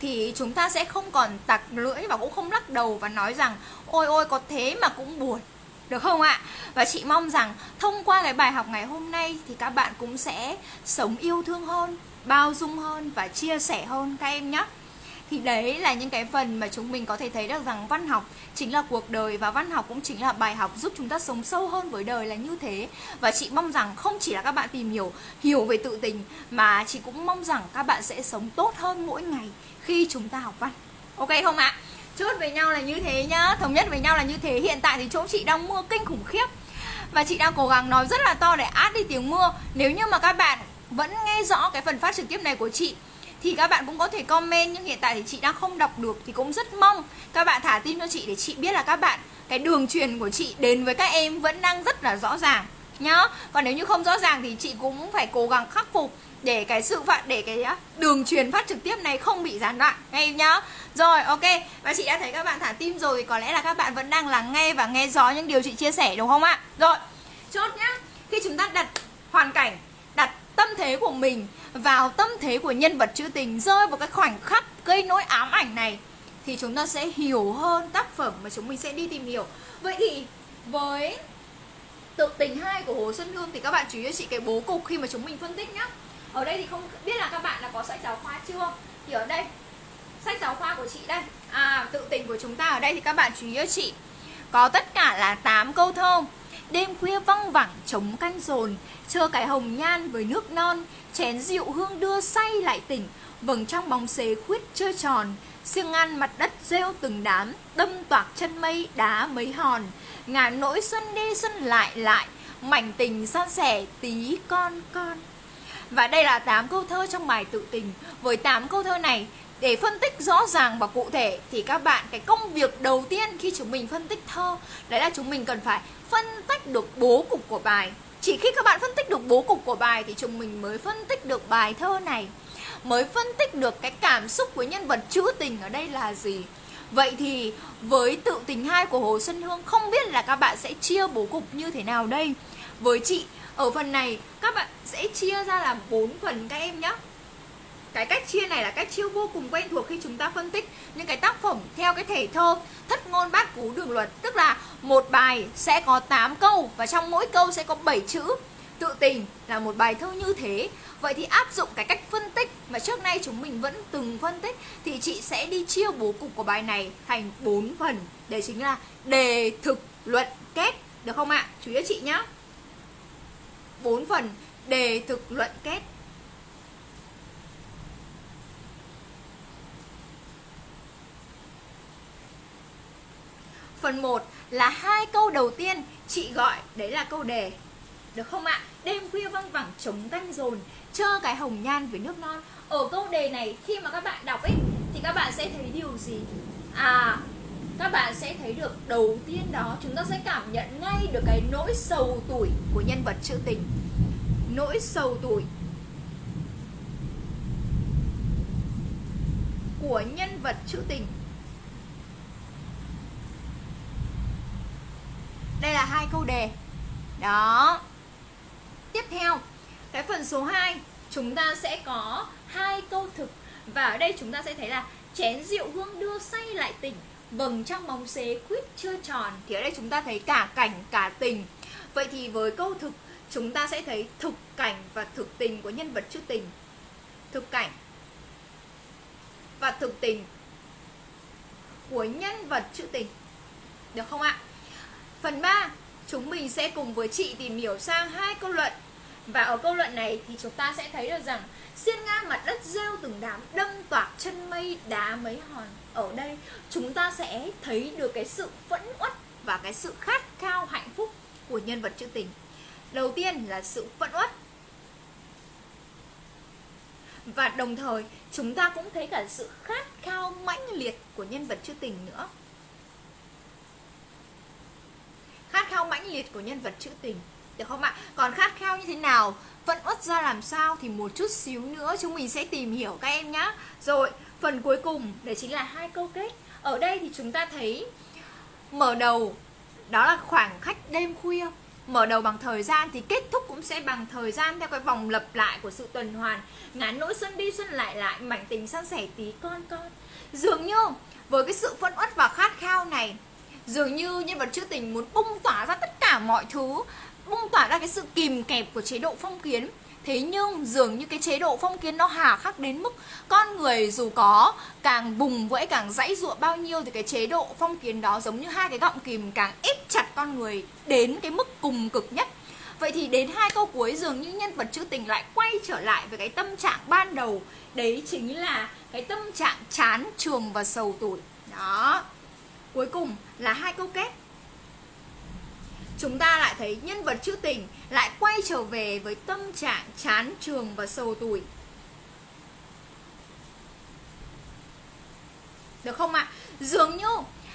thì chúng ta sẽ không còn tặc lưỡi và cũng không lắc đầu và nói rằng ôi ôi có thế mà cũng buồn. Được không ạ? Và chị mong rằng thông qua cái bài học ngày hôm nay thì các bạn cũng sẽ sống yêu thương hơn, bao dung hơn và chia sẻ hơn các em nhé. Thì đấy là những cái phần mà chúng mình có thể thấy được rằng văn học chính là cuộc đời và văn học cũng chính là bài học giúp chúng ta sống sâu hơn với đời là như thế. Và chị mong rằng không chỉ là các bạn tìm hiểu hiểu về tự tình mà chị cũng mong rằng các bạn sẽ sống tốt hơn mỗi ngày khi chúng ta học văn. Ok không ạ? Chốt với nhau là như thế nhá. Thống nhất với nhau là như thế. Hiện tại thì chỗ chị đang mưa kinh khủng khiếp. Và chị đang cố gắng nói rất là to để át đi tiếng mưa. Nếu như mà các bạn vẫn nghe rõ cái phần phát trực tiếp này của chị, thì các bạn cũng có thể comment. Nhưng hiện tại thì chị đang không đọc được thì cũng rất mong các bạn thả tim cho chị để chị biết là các bạn, cái đường truyền của chị đến với các em vẫn đang rất là rõ ràng nhá. Còn nếu như không rõ ràng thì chị cũng phải cố gắng khắc phục để cái sự phạt, để cái đường truyền phát trực tiếp này không bị gián đoạn, nghe em nhá. Rồi, ok. Và chị đã thấy các bạn thả tim rồi thì có lẽ là các bạn vẫn đang lắng nghe và nghe rõ những điều chị chia sẻ, đúng không ạ? Rồi, chốt nhá. Khi chúng ta đặt hoàn cảnh, đặt tâm thế của mình vào tâm thế của nhân vật trữ tình, rơi vào cái khoảnh khắc gây nỗi ám ảnh này, thì chúng ta sẽ hiểu hơn tác phẩm mà chúng mình sẽ đi tìm hiểu. Vậy thì với tự tình hai của hồ xuân hương thì các bạn chú ý cho chị cái bố cục khi mà chúng mình phân tích nhá ở đây thì không biết là các bạn là có sách giáo khoa chưa? Thì ở đây, sách giáo khoa của chị đây. À tự tình của chúng ta ở đây thì các bạn chú ý cho chị. Có tất cả là 8 câu thơ. Đêm khuya văng vẳng trống canh dồn, Chờ cái hồng nhan với nước non, Chén rượu hương đưa say lại tỉnh. Vầng trong bóng xế khuyết chơi tròn, Siêng ăn mặt đất rêu từng đám, Đâm toạc chân mây, đá mấy hòn. Ngàn nỗi xuân đi xuân lại lại, Mảnh tình san sẻ tí con con. Và đây là 8 câu thơ trong bài tự tình. Với 8 câu thơ này, để phân tích rõ ràng và cụ thể, thì các bạn, cái công việc đầu tiên khi chúng mình phân tích thơ, đấy là chúng mình cần phải phân tách được bố cục của bài. Chỉ khi các bạn phân tích được bố cục của bài thì chúng mình mới phân tích được bài thơ này. Mới phân tích được cái cảm xúc của nhân vật trữ tình ở đây là gì. Vậy thì với tự tình hai của Hồ Xuân Hương, không biết là các bạn sẽ chia bố cục như thế nào đây? Với chị ở phần này, các bạn sẽ chia ra làm 4 phần các em nhé cái cách chia này là cách chia vô cùng quen thuộc khi chúng ta phân tích những cái tác phẩm theo cái thể thơ thất ngôn bát cú đường luật. Tức là một bài sẽ có 8 câu và trong mỗi câu sẽ có 7 chữ. Tự tình là một bài thơ như thế. Vậy thì áp dụng cái cách phân tích mà trước nay chúng mình vẫn từng phân tích thì chị sẽ đi chia bố cục của bài này thành 4 phần. Đấy chính là đề, thực, luận, kết. Được không ạ? Chú ý chị nhé 4 phần đề thực luận kết Phần 1 là hai câu đầu tiên chị gọi đấy là câu đề. Được không ạ? Đêm khuya văng vẳng trống canh dồn, chơ cái hồng nhan với nước non. Ở câu đề này khi mà các bạn đọc ấy thì các bạn sẽ thấy điều gì? À, các bạn sẽ thấy được đầu tiên đó, chúng ta sẽ cảm nhận ngay được cái nỗi sầu tuổi của nhân vật trữ tình. Nỗi sầu tuổi của nhân vật trữ tình. Đây là hai câu đề. Đó. Tiếp theo, Cái phần số 2 Chúng ta sẽ có hai câu thực. Và ở đây chúng ta sẽ thấy là Chén rượu hương đưa say lại tỉnh. Vầng trăng bóng xế quýt chưa tròn. Thì ở đây chúng ta thấy cả cảnh cả tình. Vậy thì với câu thực Chúng ta sẽ thấy thực cảnh và thực tình của nhân vật trữ tình. Thực cảnh Và thực tình Của nhân vật trữ tình. Được không ạ? Phần 3, chúng mình sẽ cùng với chị tìm hiểu sang hai câu luận. Và ở câu luận này thì chúng ta sẽ thấy được rằng Xiên ngang mặt đất rêu từng đám đâm toạc chân mây đá mấy hòn. Ở đây, chúng ta sẽ thấy được cái sự phẫn uất và cái sự khát khao hạnh phúc của nhân vật trữ tình. Đầu tiên là sự phẫn uất. Và đồng thời, chúng ta cũng thấy cả sự khát khao mãnh liệt của nhân vật trữ tình nữa. Khát khao mãnh liệt của nhân vật trữ tình. Được không ạ? Còn khát khao như thế nào? Vẫn uất ra làm sao thì một chút xíu nữa chúng mình sẽ tìm hiểu các em nhé rồi phần cuối cùng, đấy chính là hai câu kết. Ở đây thì chúng ta thấy mở đầu, đó là khoảng khách đêm khuya. Mở đầu bằng thời gian thì kết thúc cũng sẽ bằng thời gian theo cái vòng lặp lại của sự tuần hoàn. Ngắn nỗi xuân đi xuân lại lại, mảnh tình san sẻ tí con con. Dường như với cái sự phân uất và khát khao này, dường như nhân vật trữ tình muốn bung tỏa ra tất cả mọi thứ, bung tỏa ra cái sự kìm kẹp của chế độ phong kiến thế nhưng dường như cái chế độ phong kiến nó hà khắc đến mức con người dù có càng bùng vẫy, càng dãy ruộng bao nhiêu thì cái chế độ phong kiến đó giống như hai cái gọng kìm càng ép chặt con người đến cái mức cùng cực nhất. Vậy thì đến hai câu cuối dường như nhân vật trữ tình lại quay trở lại với cái tâm trạng ban đầu. Đấy chính là cái tâm trạng chán trường và sầu tuổi. Đó. Cuối cùng là hai câu kết. Chúng ta lại thấy nhân vật trữ tình lại quay trở về với tâm trạng chán trường và sầu tuổi Được không ạ? À? Dường như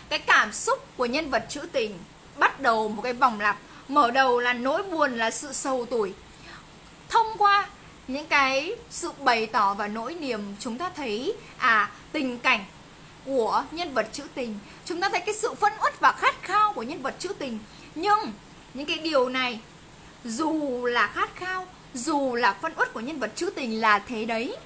cái cảm xúc của nhân vật trữ tình bắt đầu một cái vòng lặp, Mở đầu là nỗi buồn, là sự sầu tuổi Thông qua những cái sự bày tỏ và nỗi niềm, chúng ta thấy à tình cảnh của nhân vật trữ tình, chúng ta thấy cái sự phân uất và khát khao của nhân vật trữ tình nhưng những cái điều này dù là khát khao dù là phân uất của nhân vật trữ tình là thế đấy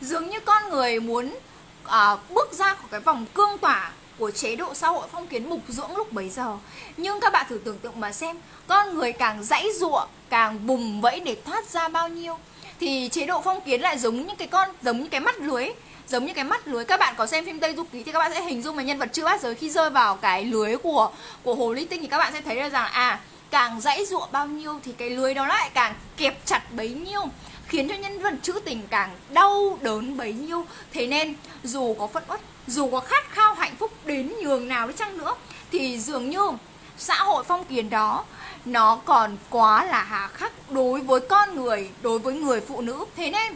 dường như con người muốn à, bước ra khỏi cái vòng cương tỏa của chế độ xã hội phong kiến mục dưỡng lúc bấy giờ. Nhưng các bạn thử tưởng tượng mà xem con người càng dãy giụa càng bùng vẫy để thoát ra bao nhiêu thì chế độ phong kiến lại giống như cái con giống như cái mắt lưới giống như cái mắt lưới các bạn có xem phim Tây Du Ký thì các bạn sẽ hình dung là nhân vật chưa bát giới khi rơi vào cái lưới của của hồ ly tinh thì các bạn sẽ thấy được rằng à càng dãy dụa bao nhiêu thì cái lưới đó lại càng kẹp chặt bấy nhiêu, khiến cho nhân vật trữ tình càng đau đớn bấy nhiêu. Thế nên, dù có phẫn uất, dù có khát khao hạnh phúc đến nhường nào đi chăng nữa, thì dường như xã hội phong kiến đó, nó còn quá là hà khắc đối với con người, đối với người phụ nữ. Thế nên,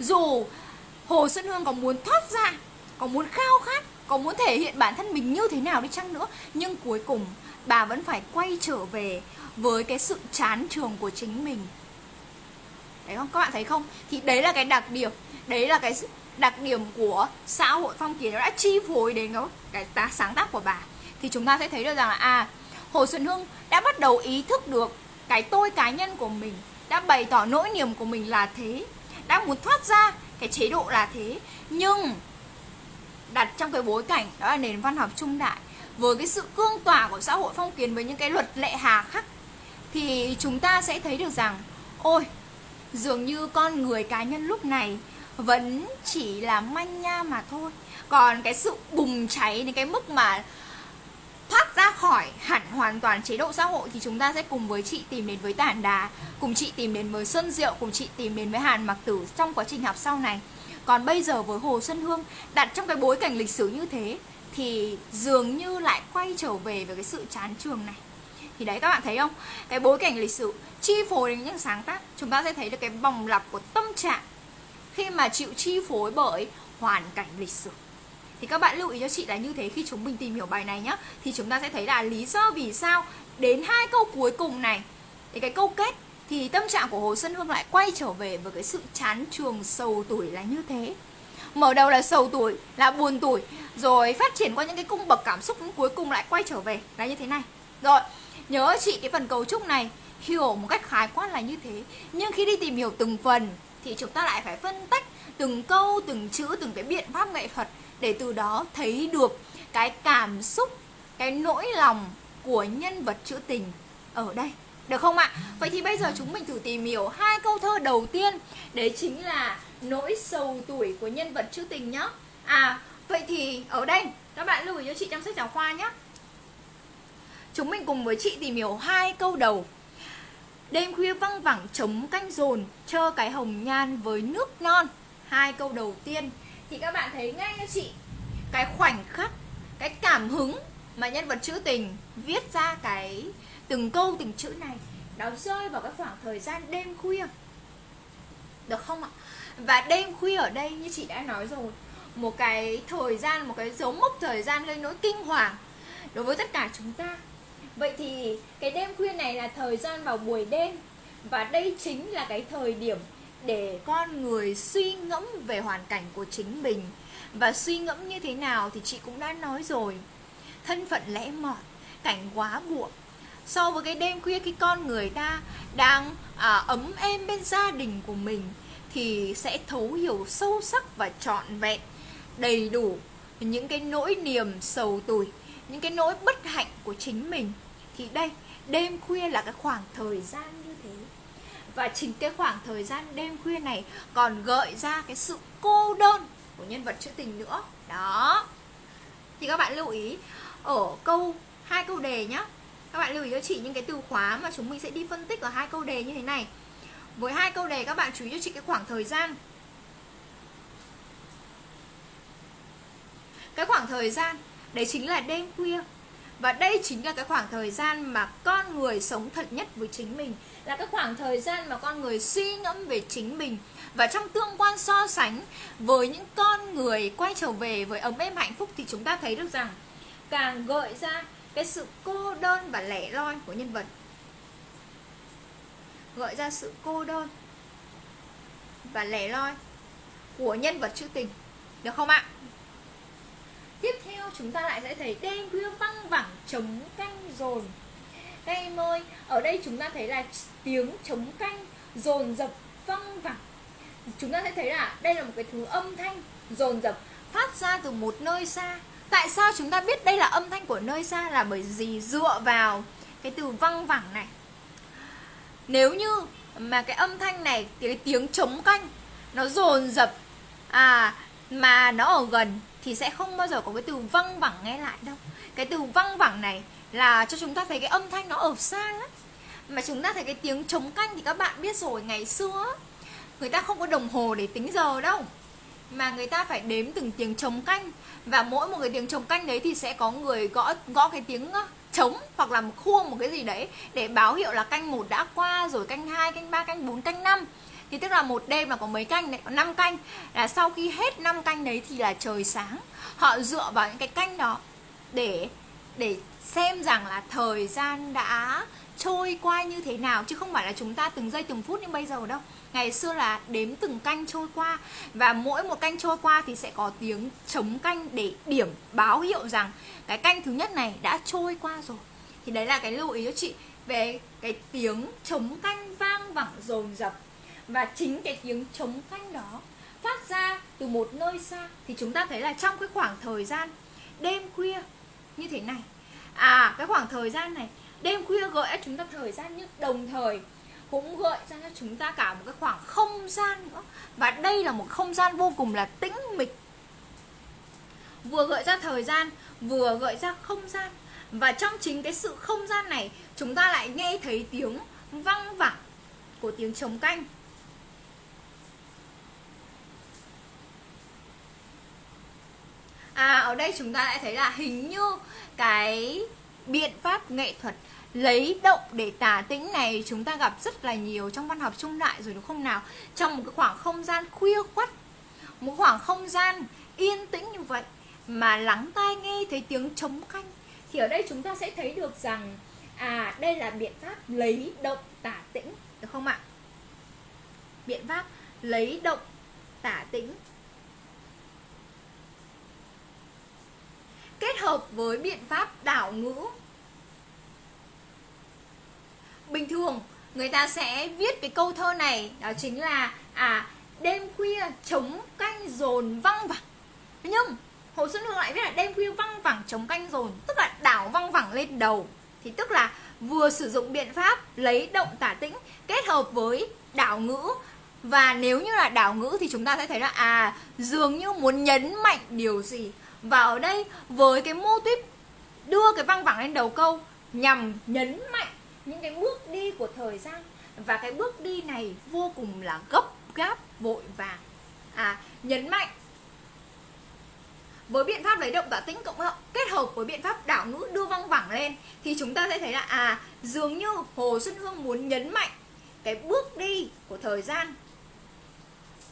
dù hồ xuân hương có muốn thoát ra có muốn khao khát có muốn thể hiện bản thân mình như thế nào đi chăng nữa? Nhưng cuối cùng bà vẫn phải quay trở về với cái sự chán trường của chính mình. Đấy không? Các bạn thấy không? Thì đấy là cái đặc điểm đấy là cái đặc điểm của xã hội phong kiến nó đã chi phối đến cái, cái sáng tác của bà. Thì chúng ta sẽ thấy được rằng là à Hồ Xuân Hương đã bắt đầu ý thức được cái tôi cá nhân của mình đã bày tỏ nỗi niềm của mình là thế đã muốn thoát ra cái chế độ là thế. Nhưng, đặt trong cái bối cảnh đó là nền văn học trung đại, với cái sự cương tỏa của xã hội phong kiến với những cái luật lệ hà khắc, thì chúng ta sẽ thấy được rằng, ôi, dường như con người cá nhân lúc này vẫn chỉ là manh nha mà thôi. Còn cái sự bùng cháy đến cái mức mà thoát ra khỏi hẳn hoàn toàn chế độ xã hội thì chúng ta sẽ cùng với chị tìm đến với tản đà cùng chị tìm đến với xuân diệu, cùng chị tìm đến với hàn mặc tử trong quá trình học sau này. Còn bây giờ với hồ xuân hương, đặt trong cái bối cảnh lịch sử như thế thì dường như lại quay trở về với cái sự chán trường này. Thì đấy, các bạn thấy không? Cái bối cảnh lịch sử chi phối đến những sáng tác, chúng ta sẽ thấy được cái vòng lặp của tâm trạng khi mà chịu chi phối bởi hoàn cảnh lịch sử thì các bạn lưu ý cho chị là như thế khi chúng mình tìm hiểu bài này nhá. Thì chúng ta sẽ thấy là lý do vì sao đến hai câu cuối cùng này. Thì cái câu kết, thì tâm trạng của Hồ Xuân Hương lại quay trở về với cái sự chán trường sầu tuổi là như thế. Mở đầu là sầu tuổi, là buồn tuổi, rồi phát triển qua những cái cung bậc cảm xúc cuối cùng lại quay trở về, là như thế này. Rồi, nhớ chị cái phần cấu trúc này, hiểu một cách khái quát là như thế. Nhưng khi đi tìm hiểu từng phần, thì chúng ta lại phải phân tách từng câu, từng chữ, từng cái biện pháp nghệ thuật để từ đó thấy được cái cảm xúc cái nỗi lòng của nhân vật trữ tình ở đây. Được không ạ? Vậy thì bây giờ chúng mình thử tìm hiểu hai câu thơ đầu tiên Đấy chính là nỗi sầu tuổi của nhân vật trữ tình nhá. À, vậy thì ở đây các bạn lưu ý cho chị trong sách giáo khoa nhé Chúng mình cùng với chị tìm hiểu hai câu đầu. Đêm khuya văng vẳng trống canh dồn Chơ cái hồng nhan với nước non. Hai câu đầu tiên. Thì các bạn thấy ngay cho chị Cái khoảnh khắc Cái cảm hứng mà nhân vật trữ tình Viết ra cái từng câu từng chữ này Nó rơi vào cái khoảng thời gian đêm khuya Được không ạ? Và đêm khuya ở đây như chị đã nói rồi Một cái thời gian, một cái dấu mốc thời gian gây nỗi kinh hoàng Đối với tất cả chúng ta Vậy thì cái đêm khuya này là thời gian vào buổi đêm Và đây chính là cái thời điểm để con người suy ngẫm về hoàn cảnh của chính mình. Và suy ngẫm như thế nào thì chị cũng đã nói rồi. Thân phận lẽ mọt, cảnh quá buộc. So với cái đêm khuya khi con người ta đang à, ấm êm bên gia đình của mình Thì sẽ thấu hiểu sâu sắc và trọn vẹn đầy đủ những cái nỗi niềm sầu tủi những cái nỗi bất hạnh của chính mình. Thì đây đêm khuya là cái khoảng thời gian và chính cái khoảng thời gian đêm khuya này còn gợi ra cái sự cô đơn của nhân vật trữ tình nữa. Đó. Thì các bạn lưu ý, ở câu, hai câu đề nhá. Các bạn lưu ý cho chị những cái từ khóa mà chúng mình sẽ đi phân tích ở hai câu đề như thế này. Với hai câu đề, các bạn chú ý cho chị cái khoảng thời gian. Cái khoảng thời gian, đấy chính là đêm khuya. Và đây chính là cái khoảng thời gian mà con người sống thật nhất với chính mình. Là cái khoảng thời gian mà con người suy ngẫm về chính mình. Và trong tương quan so sánh với những con người quay trở về với ấm êm hạnh phúc Thì chúng ta thấy được rằng càng gợi ra cái sự cô đơn và lẻ loi của nhân vật. Gợi ra sự cô đơn và lẻ loi của nhân vật trữ tình. Được không ạ? Tiếp theo chúng ta lại sẽ thấy đêm khuya văng vẳng chống canh dồn các em ơi, ở đây chúng ta thấy là tiếng trống canh dồn dập văng vẳng. Chúng ta sẽ thấy là đây là một cái thứ âm thanh dồn dập phát ra từ một nơi xa. Tại sao chúng ta biết đây là âm thanh của nơi xa? Là bởi vì dựa vào cái từ văng vẳng này. Nếu như mà cái âm thanh này cái tiếng trống canh nó dồn dập à mà nó ở gần thì sẽ không bao giờ có cái từ văng vẳng nghe lại đâu. Cái từ văng vẳng này là cho chúng ta thấy cái âm thanh nó ở xa lắm mà chúng ta thấy cái tiếng trống canh thì các bạn biết rồi ngày xưa người ta không có đồng hồ để tính giờ đâu. Mà người ta phải đếm từng tiếng trống canh. Và mỗi một cái tiếng trống canh đấy thì sẽ có người gõ gõ cái tiếng trống hoặc là một khuôn một cái gì đấy để báo hiệu là canh một đã qua rồi canh 2, canh 3, canh 4, canh 5 thì tức là một đêm là có mấy canh đấy? Có 5 canh. Là sau khi hết 5 canh đấy thì là trời sáng. Họ dựa vào những cái canh đó để để xem rằng là thời gian đã trôi qua như thế nào, chứ không phải là chúng ta từng giây từng phút như bây giờ đâu. Ngày xưa là đếm từng canh trôi qua, và mỗi một canh trôi qua thì sẽ có tiếng chống canh để điểm báo hiệu rằng cái canh thứ nhất này đã trôi qua rồi. Thì đấy là cái lưu ý cho chị về cái tiếng chống canh vang vẳng dồn dập. Và chính cái tiếng chống canh đó phát ra từ một nơi xa thì chúng ta thấy là trong cái khoảng thời gian đêm khuya như thế này. À cái khoảng thời gian này, đêm khuya gợi cho chúng ta thời gian nhưng đồng thời, cũng gợi ra cho chúng ta cả một cái khoảng không gian nữa. Và đây là một không gian vô cùng là tĩnh mịch. Vừa gợi ra thời gian, vừa gợi ra không gian. Và trong chính cái sự không gian này, chúng ta lại nghe thấy tiếng văng vẳng của tiếng trống canh. À ở đây chúng ta lại thấy là hình như cái biện pháp nghệ thuật lấy động để tả tĩnh này chúng ta gặp rất là nhiều trong văn học trung đại rồi, đúng không nào? Trong một cái khoảng không gian khuya khuất, một khoảng không gian yên tĩnh như vậy mà lắng tai nghe thấy tiếng trống canh, thì ở đây chúng ta sẽ thấy được rằng à đây là biện pháp lấy động tả tĩnh, được không ạ? Biện pháp lấy động tả tĩnh. Kết hợp với biện pháp đảo ngữ bình thường, người ta sẽ viết cái câu thơ này, đó chính là à đêm khuya chống canh dồn văng vẳng. Nhưng, hồ xuân hương lại viết là đêm khuya văng vẳng chống canh dồn tức là đảo văng vẳng lên đầu. Thì tức là vừa sử dụng biện pháp lấy động tả tĩnh kết hợp với đảo ngữ và nếu như là đảo ngữ thì chúng ta sẽ thấy là à dường như muốn nhấn mạnh điều gì? Và ở đây, với cái mô típ đưa cái văng vẳng lên đầu câu nhằm nhấn mạnh những cái bước đi của thời gian. Và cái bước đi này vô cùng là gấp, gáp, vội vàng. À nhấn mạnh với biện pháp lấy động tả tĩnh cộng kết hợp với biện pháp đảo ngữ đưa văng vẳng lên, thì chúng ta sẽ thấy là à dường như hồ xuân hương muốn nhấn mạnh cái bước đi của thời gian.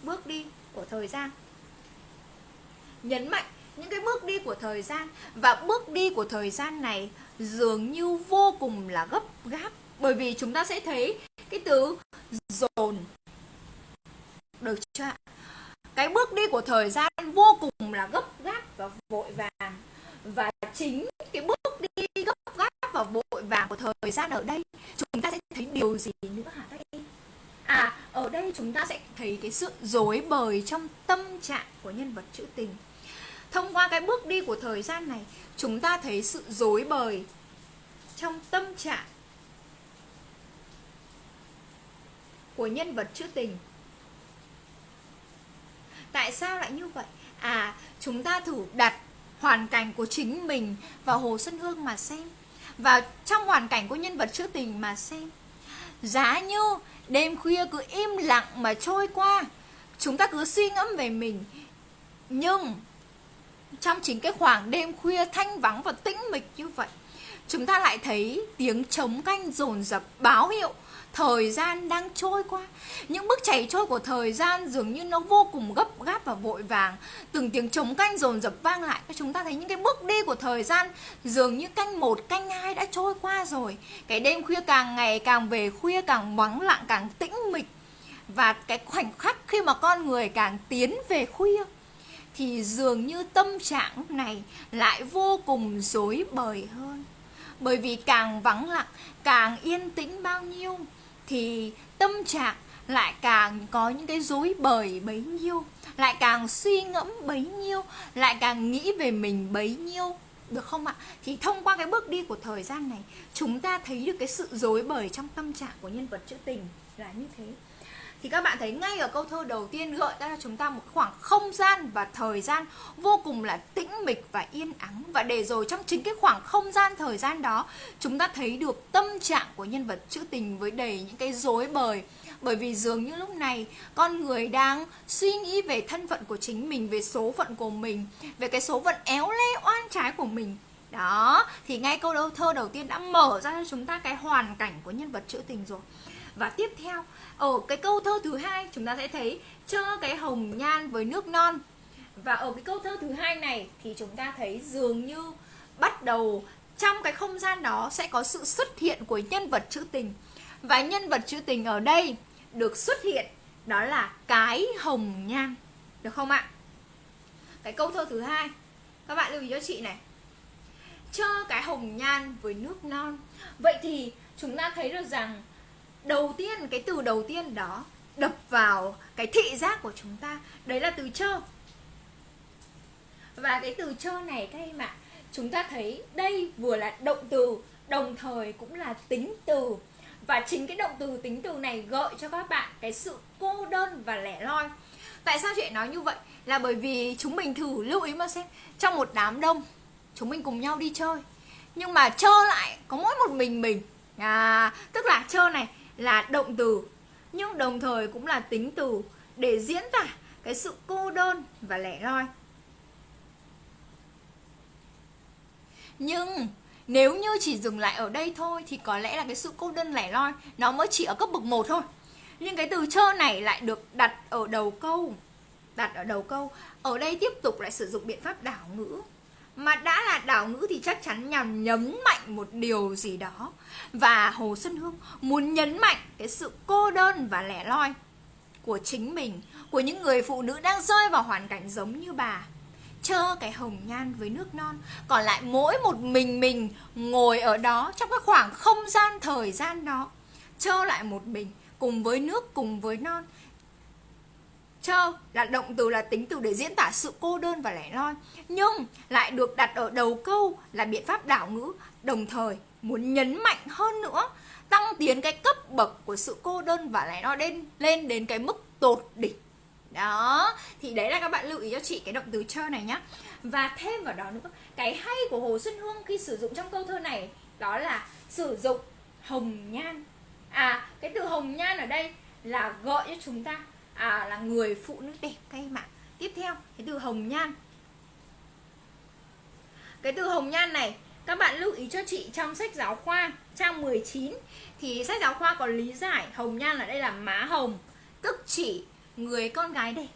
Bước đi của thời gian. Nhấn mạnh những cái bước đi của thời gian. Và bước đi của thời gian này dường như vô cùng là gấp gáp. Bởi vì chúng ta sẽ thấy cái từ dồn. Được chưa ạ? Cái bước đi của thời gian vô cùng là gấp gáp và vội vàng. Và chính cái bước đi gấp gáp và vội vàng của thời gian ở đây, chúng ta sẽ thấy điều gì nữa hả đây à ở đây chúng ta sẽ thấy cái sự dối bời trong tâm trạng của nhân vật trữ tình thông qua cái bước đi của thời gian này, chúng ta thấy sự dối bời trong tâm trạng của nhân vật trữ tình. Tại sao lại như vậy? À chúng ta thử đặt hoàn cảnh của chính mình vào hồ xuân hương mà xem và trong hoàn cảnh của nhân vật trữ tình mà xem. Giá như đêm khuya cứ im lặng mà trôi qua, chúng ta cứ suy ngẫm về mình, nhưng trong chính cái khoảng đêm khuya thanh vắng và tĩnh mịch như vậy, chúng ta lại thấy tiếng trống canh dồn dập báo hiệu thời gian đang trôi qua. Những bước chảy trôi của thời gian dường như nó vô cùng gấp gáp và vội vàng. Từng tiếng trống canh dồn dập vang lại chúng ta thấy những cái bước đi của thời gian dường như canh một, canh hai đã trôi qua rồi. Cái đêm khuya càng ngày càng về, khuya càng vắng lặng, càng tĩnh mịch. Và cái khoảnh khắc khi mà con người càng tiến về khuya thì dường như tâm trạng lúc này lại vô cùng rối bời hơn. Bởi vì càng vắng lặng, càng yên tĩnh bao nhiêu, thì tâm trạng lại càng có những cái rối bời bấy nhiêu, lại càng suy ngẫm bấy nhiêu, lại càng nghĩ về mình bấy nhiêu. Được không ạ? Thì thông qua cái bước đi của thời gian này, Chúng ta thấy được cái sự dối bời trong tâm trạng của nhân vật trữ tình là như thế thì các bạn thấy ngay ở câu thơ đầu tiên gợi ra cho chúng ta một khoảng không gian và thời gian vô cùng là tĩnh mịch và yên ắng. Và để rồi trong chính cái khoảng không gian thời gian đó, chúng ta thấy được tâm trạng của nhân vật trữ tình với đầy những cái dối bời. Bởi vì dường như lúc này, con người đang suy nghĩ về thân phận của chính mình, về số phận của mình, về cái số phận éo le, oan trái của mình. Đó, thì ngay câu đầu thơ đầu tiên đã mở ra cho chúng ta cái hoàn cảnh của nhân vật trữ tình rồi. Và tiếp theo ở cái câu thơ thứ hai, chúng ta sẽ thấy cho cái hồng nhan với nước non. Và ở cái câu thơ thứ hai này thì chúng ta thấy dường như bắt đầu trong cái không gian đó sẽ có sự xuất hiện của nhân vật trữ tình. Và nhân vật trữ tình ở đây được xuất hiện, đó là cái hồng nhan. Được không ạ? Cái câu thơ thứ hai, các bạn lưu ý cho chị này. Cho cái hồng nhan với nước non. Vậy thì chúng ta thấy được rằng đầu tiên, cái từ đầu tiên đó đập vào cái thị giác của chúng ta, đấy là từ chơ. Và cái từ chơ này các em ạ, chúng ta thấy đây vừa là động từ, đồng thời cũng là tính từ. Và chính cái động từ, tính từ này gợi cho các bạn cái sự cô đơn và lẻ loi. Tại sao chị nói như vậy? Là bởi vì chúng mình thử lưu ý mà xem, trong một đám đông, chúng mình cùng nhau đi chơi. Nhưng mà chơ lại, có mỗi một mình mình. À tức là chơ này là động từ, nhưng đồng thời cũng là tính từ để diễn tả cái sự cô đơn và lẻ loi nhưng nếu như chỉ dừng lại ở đây thôi thì có lẽ là cái sự cô đơn lẻ loi nó mới chỉ ở cấp bậc 1 thôi. Nhưng cái từ chơ này lại được đặt ở đầu câu. Đặt ở đầu câu. Ở đây tiếp tục lại sử dụng biện pháp đảo ngữ. Mà đã là đảo ngữ thì chắc chắn nhằm nhấn mạnh một điều gì đó. Và Hồ Xuân Hương muốn nhấn mạnh cái sự cô đơn và lẻ loi của chính mình, của những người phụ nữ đang rơi vào hoàn cảnh giống như bà. Chơ cái hồng nhan với nước non còn lại mỗi một mình mình ngồi ở đó trong cái khoảng không gian thời gian đó. Chơ lại một mình cùng với nước cùng với non. Chơ là động từ là tính từ để diễn tả sự cô đơn và lẻ loi nhưng lại được đặt ở đầu câu là biện pháp đảo ngữ đồng thời muốn nhấn mạnh hơn nữa, tăng tiến cái cấp bậc của sự cô đơn và lại nó lên lên đến cái mức tột đỉnh. Đó, thì đấy là các bạn lưu ý cho chị cái động từ chơi này nhá. Và thêm vào đó nữa, cái hay của hồ xuân hương khi sử dụng trong câu thơ này đó là sử dụng hồng nhan. À cái từ hồng nhan ở đây là gọi cho chúng ta à là người phụ nữ đẹp các em ạ. Tiếp theo, cái từ hồng nhan. Cái từ hồng nhan này các bạn lưu ý cho chị trong sách giáo khoa, trang 19 thì sách giáo khoa có lý giải hồng nhan ở đây là má hồng, tức chỉ người con gái đẹp.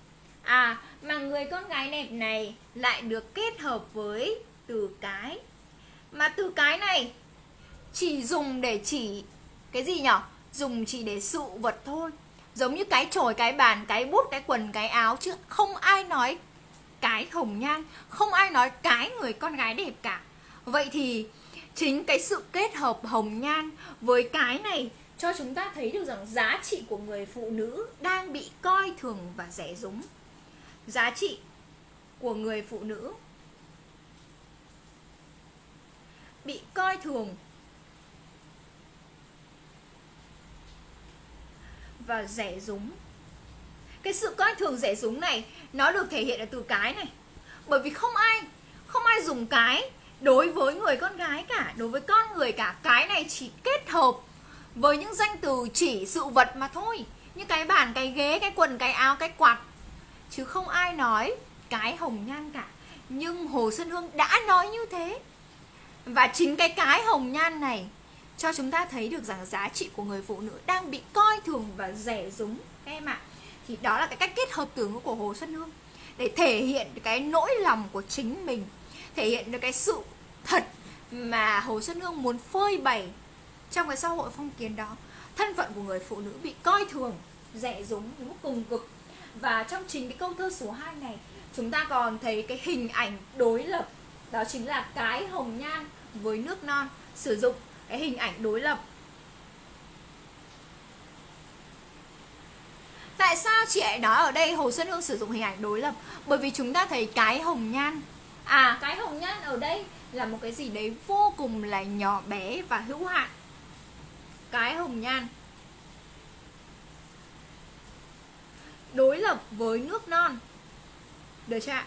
À mà người con gái đẹp này lại được kết hợp với từ cái. Mà từ cái này, chỉ dùng để chỉ cái gì nhở? Dùng chỉ để sự vật thôi. Giống như cái chổi, cái bàn, cái bút, cái quần, cái áo chứ không ai nói cái hồng nhan, không ai nói cái người con gái đẹp cả vậy thì chính cái sự kết hợp hồng nhan với cái này cho chúng ta thấy được rằng giá trị của người phụ nữ đang bị coi thường và rẻ rúng. Giá trị của người phụ nữ bị coi thường và rẻ rúng. Cái sự coi thường rẻ rúng này nó được thể hiện ở từ cái này. Bởi vì không ai không ai dùng cái đối với người con gái cả, đối với con người cả, cái này chỉ kết hợp với những danh từ chỉ sự vật mà thôi. Như cái bàn, cái ghế, cái quần, cái áo, cái quạt. Chứ không ai nói cái hồng nhan cả. Nhưng hồ xuân hương đã nói như thế. Và chính cái cái hồng nhan này cho chúng ta thấy được rằng giá trị của người phụ nữ đang bị coi thường và rẻ rúng. Các em ạ, thì đó là cái cách kết hợp từ ngữ của hồ xuân hương để thể hiện cái nỗi lòng của chính mình thể hiện được cái sự thật mà hồ xuân hương muốn phơi bày trong cái xã hội phong kiến đó. Thân phận của người phụ nữ bị coi thường rẻ rúng đến cùng cực. Và trong chính cái câu thơ số 2 này, chúng ta còn thấy cái hình ảnh đối lập. Đó chính là cái hồng nhan với nước non. Sử dụng cái hình ảnh đối lập. Tại sao chị ấy nói ở đây Hồ Xuân Hương sử dụng hình ảnh đối lập? Bởi vì chúng ta thấy cái hồng nhan À cái hồng nhan ở đây là một cái gì đấy vô cùng là nhỏ bé và hữu hạn Cái hồng nhan Đối lập với nước non Được chưa ạ?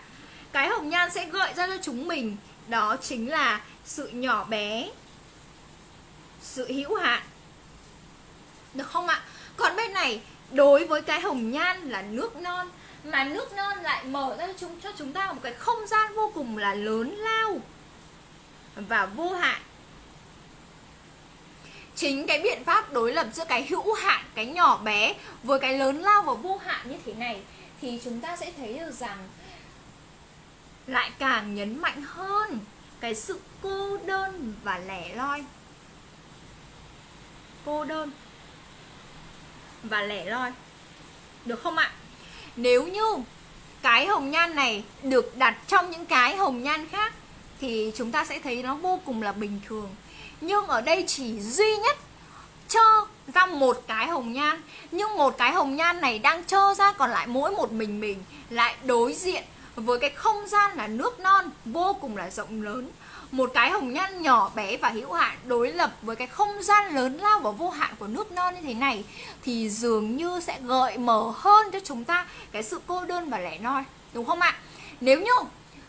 Cái hồng nhan sẽ gợi ra cho chúng mình, Đó chính là sự nhỏ bé, Sự hữu hạn Được không ạ? Còn bên này, đối với cái hồng nhan là nước non mà nước non lại mở ra cho chúng cho chúng ta một cái không gian vô cùng là lớn lao và vô hạn chính cái biện pháp đối lập giữa cái hữu hạn cái nhỏ bé với cái lớn lao và vô hạn như thế này thì chúng ta sẽ thấy được rằng lại càng nhấn mạnh hơn cái sự cô đơn và lẻ loi. Cô đơn và lẻ loi. Được không ạ? Nếu như cái hồng nhan này được đặt trong những cái hồng nhan khác, thì chúng ta sẽ thấy nó vô cùng là bình thường. Nhưng ở đây chỉ duy nhất cho ra một cái hồng nhan. Nhưng một cái hồng nhan này đang cho ra còn lại mỗi một mình mình, lại đối diện với cái không gian là nước non vô cùng là rộng lớn một cái hồng nhan nhỏ bé và hữu hạn đối lập với cái không gian lớn lao và vô hạn của nước non như thế này thì dường như sẽ gợi mở hơn cho chúng ta cái sự cô đơn và lẻ loi đúng không ạ? Nếu như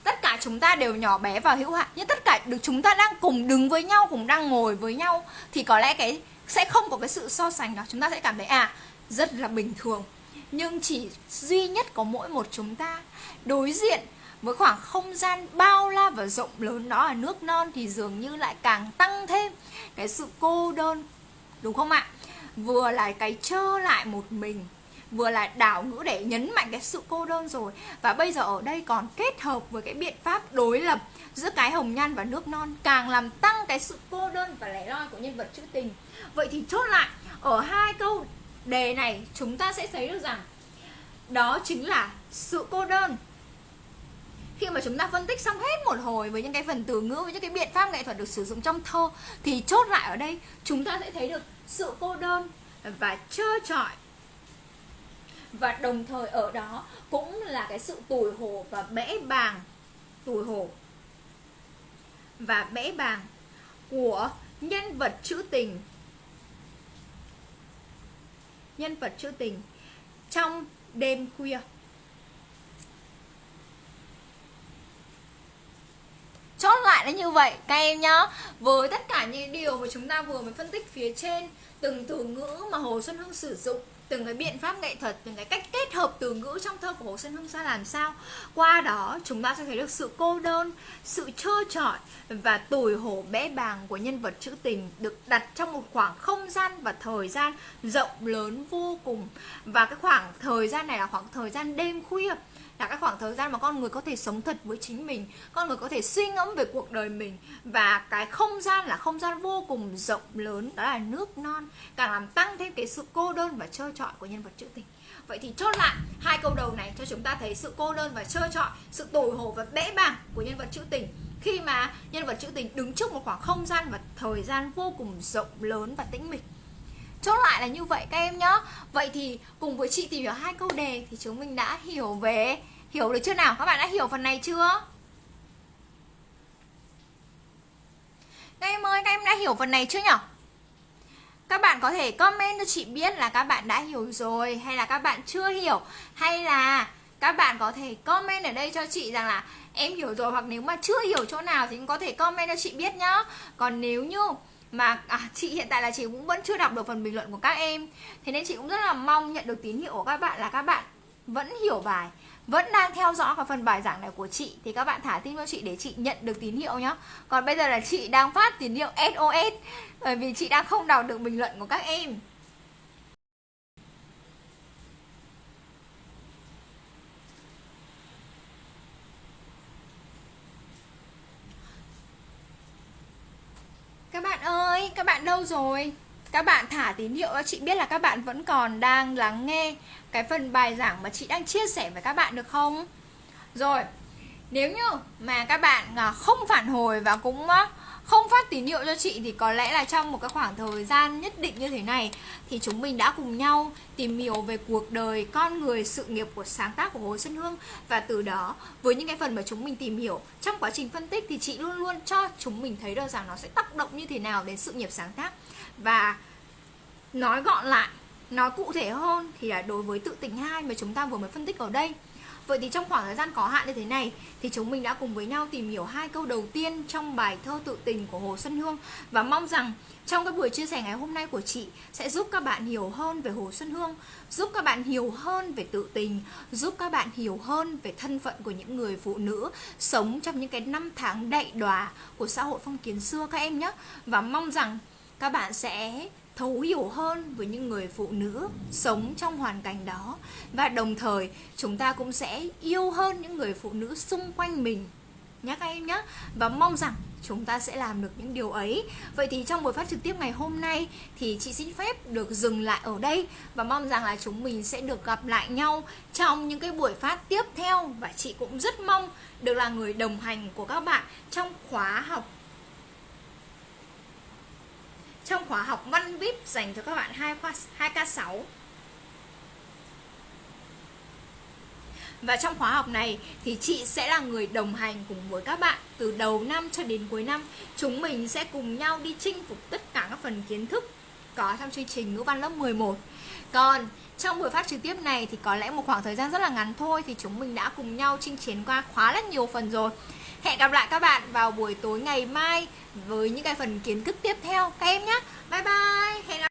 tất cả chúng ta đều nhỏ bé và hữu hạn, nhưng tất cả được chúng ta đang cùng đứng với nhau, cùng đang ngồi với nhau thì có lẽ cái sẽ không có cái sự so sánh đó. Chúng ta sẽ cảm thấy à rất là bình thường. Nhưng chỉ duy nhất có mỗi một chúng ta đối diện với khoảng không gian bao la và rộng lớn đó ở nước non thì dường như lại càng tăng thêm cái sự cô đơn, đúng không ạ? Vừa là cái trơ lại một mình, vừa là đảo ngữ để nhấn mạnh cái sự cô đơn rồi. Và bây giờ ở đây còn kết hợp với cái biện pháp đối lập giữa cái hồng nhan và nước non càng làm tăng cái sự cô đơn và lẻ loi của nhân vật trữ tình. Vậy thì chốt lại, ở hai câu đề này chúng ta sẽ thấy được rằng đó chính là sự cô đơn khi mà chúng ta phân tích xong hết một hồi với những cái phần từ ngữ, với những cái biện pháp nghệ thuật được sử dụng trong thơ, thì chốt lại ở đây, chúng ta sẽ thấy được sự cô đơn và trơ trọi. Và đồng thời ở đó cũng là cái sự tủi hổ và bẽ bàng, tủi hổ và bẽ bàng của nhân vật trữ tình. Nhân vật trữ tình trong đêm khuya. Chốt lại là như vậy. Các em nhá, với tất cả những điều mà chúng ta vừa mới phân tích phía trên, từng từ ngữ mà hồ xuân hương sử dụng, từng cái biện pháp nghệ thuật, từng cái cách kết hợp từ ngữ trong thơ của hồ xuân hương ra làm sao, qua đó chúng ta sẽ thấy được sự cô đơn, sự trơ trọi và tủi hổ bẽ bàng của nhân vật trữ tình được đặt trong một khoảng không gian và thời gian rộng lớn vô cùng. Và cái khoảng thời gian này là khoảng thời gian đêm khuya là cái khoảng thời gian mà con người có thể sống thật với chính mình, con người có thể suy ngẫm về cuộc đời mình. Và cái không gian là không gian vô cùng rộng lớn, đó là nước non, càng làm tăng thêm cái sự cô đơn và trơ trọi của nhân vật trữ tình. Vậy thì chốt lại hai câu đầu này cho chúng ta thấy sự cô đơn và trơ trọi, sự tồi hổ và bẽ bàng của nhân vật trữ tình. Khi mà nhân vật trữ tình đứng trước một khoảng không gian và thời gian vô cùng rộng lớn và tĩnh mịch chốt lại là như vậy các em nhá. Vậy thì cùng với chị tìm hiểu hai câu đề thì chúng mình đã hiểu về, hiểu được chưa nào? Các bạn đã hiểu phần này chưa? Các em ơi, các em đã hiểu phần này chưa nhỉ các bạn có thể comment cho chị biết là các bạn đã hiểu rồi hay là các bạn chưa hiểu. Hay là các bạn có thể comment ở đây cho chị rằng là em hiểu rồi hoặc nếu mà chưa hiểu chỗ nào thì cũng có thể comment cho chị biết nhá. Còn nếu như mà à, chị hiện tại là chị cũng vẫn chưa đọc được phần bình luận của các em. Thế nên chị cũng rất là mong nhận được tín hiệu của các bạn là các bạn vẫn hiểu bài vẫn đang theo dõi cái phần bài giảng này của chị. Thì các bạn thả tin cho chị để chị nhận được tín hiệu nhé. còn bây giờ là chị đang phát tín hiệu SOS bởi vì chị đang không đọc được bình luận của các em. Các bạn ơi, các bạn đâu rồi? Các bạn thả tín hiệu cho chị biết là các bạn vẫn còn đang lắng nghe cái phần bài giảng mà chị đang chia sẻ với các bạn được không? Rồi, nếu như mà các bạn à, không phản hồi và cũng à, không phát tín hiệu cho chị thì có lẽ là trong một cái khoảng thời gian nhất định như thế này thì chúng mình đã cùng nhau tìm hiểu về cuộc đời, con người, sự nghiệp của sáng tác của Hồ Xuân Hương. Và từ đó với những cái phần mà chúng mình tìm hiểu trong quá trình phân tích thì chị luôn luôn cho chúng mình thấy được rằng nó sẽ tác động như thế nào đến sự nghiệp sáng tác. Và nói gọn lại nói cụ thể hơn thì là đối với tự tình hai mà chúng ta vừa mới phân tích ở đây Vậy thì trong khoảng thời gian có hạn như thế này thì chúng mình đã cùng với nhau tìm hiểu hai câu đầu tiên trong bài thơ tự tình của Hồ Xuân Hương và mong rằng trong cái buổi chia sẻ ngày hôm nay của chị sẽ giúp các bạn hiểu hơn về Hồ Xuân Hương, giúp các bạn hiểu hơn về tự tình, giúp các bạn hiểu hơn về thân phận của những người phụ nữ sống trong những cái năm tháng đậy đòa của xã hội phong kiến xưa các em nhé. Và mong rằng các bạn sẽ thấu hiểu hơn với những người phụ nữ sống trong hoàn cảnh đó. Và đồng thời, chúng ta cũng sẽ yêu hơn những người phụ nữ xung quanh mình. Nhé các em nhé và mong rằng chúng ta sẽ làm được những điều ấy. Vậy thì trong buổi phát trực tiếp ngày hôm nay thì chị xin phép được dừng lại ở đây. Và mong rằng là chúng mình sẽ được gặp lại nhau trong những cái buổi phát tiếp theo. Và chị cũng rất mong được là người đồng hành của các bạn trong khóa học trong khóa học văn VIP dành cho các bạn 2 khoa 2K6. Và trong khóa học này thì chị sẽ là người đồng hành cùng với các bạn từ đầu năm cho đến cuối năm. Chúng mình sẽ cùng nhau đi chinh phục tất cả các phần kiến thức có trong chương trình ngữ văn lớp 11. Còn trong buổi phát trực tiếp này thì có lẽ một khoảng thời gian rất là ngắn thôi thì chúng mình đã cùng nhau chinh chiến qua khá là nhiều phần rồi. Hẹn gặp lại các bạn vào buổi tối ngày mai với những cái phần kiến thức tiếp theo các em nhé. Bye bye. Hẹn gặp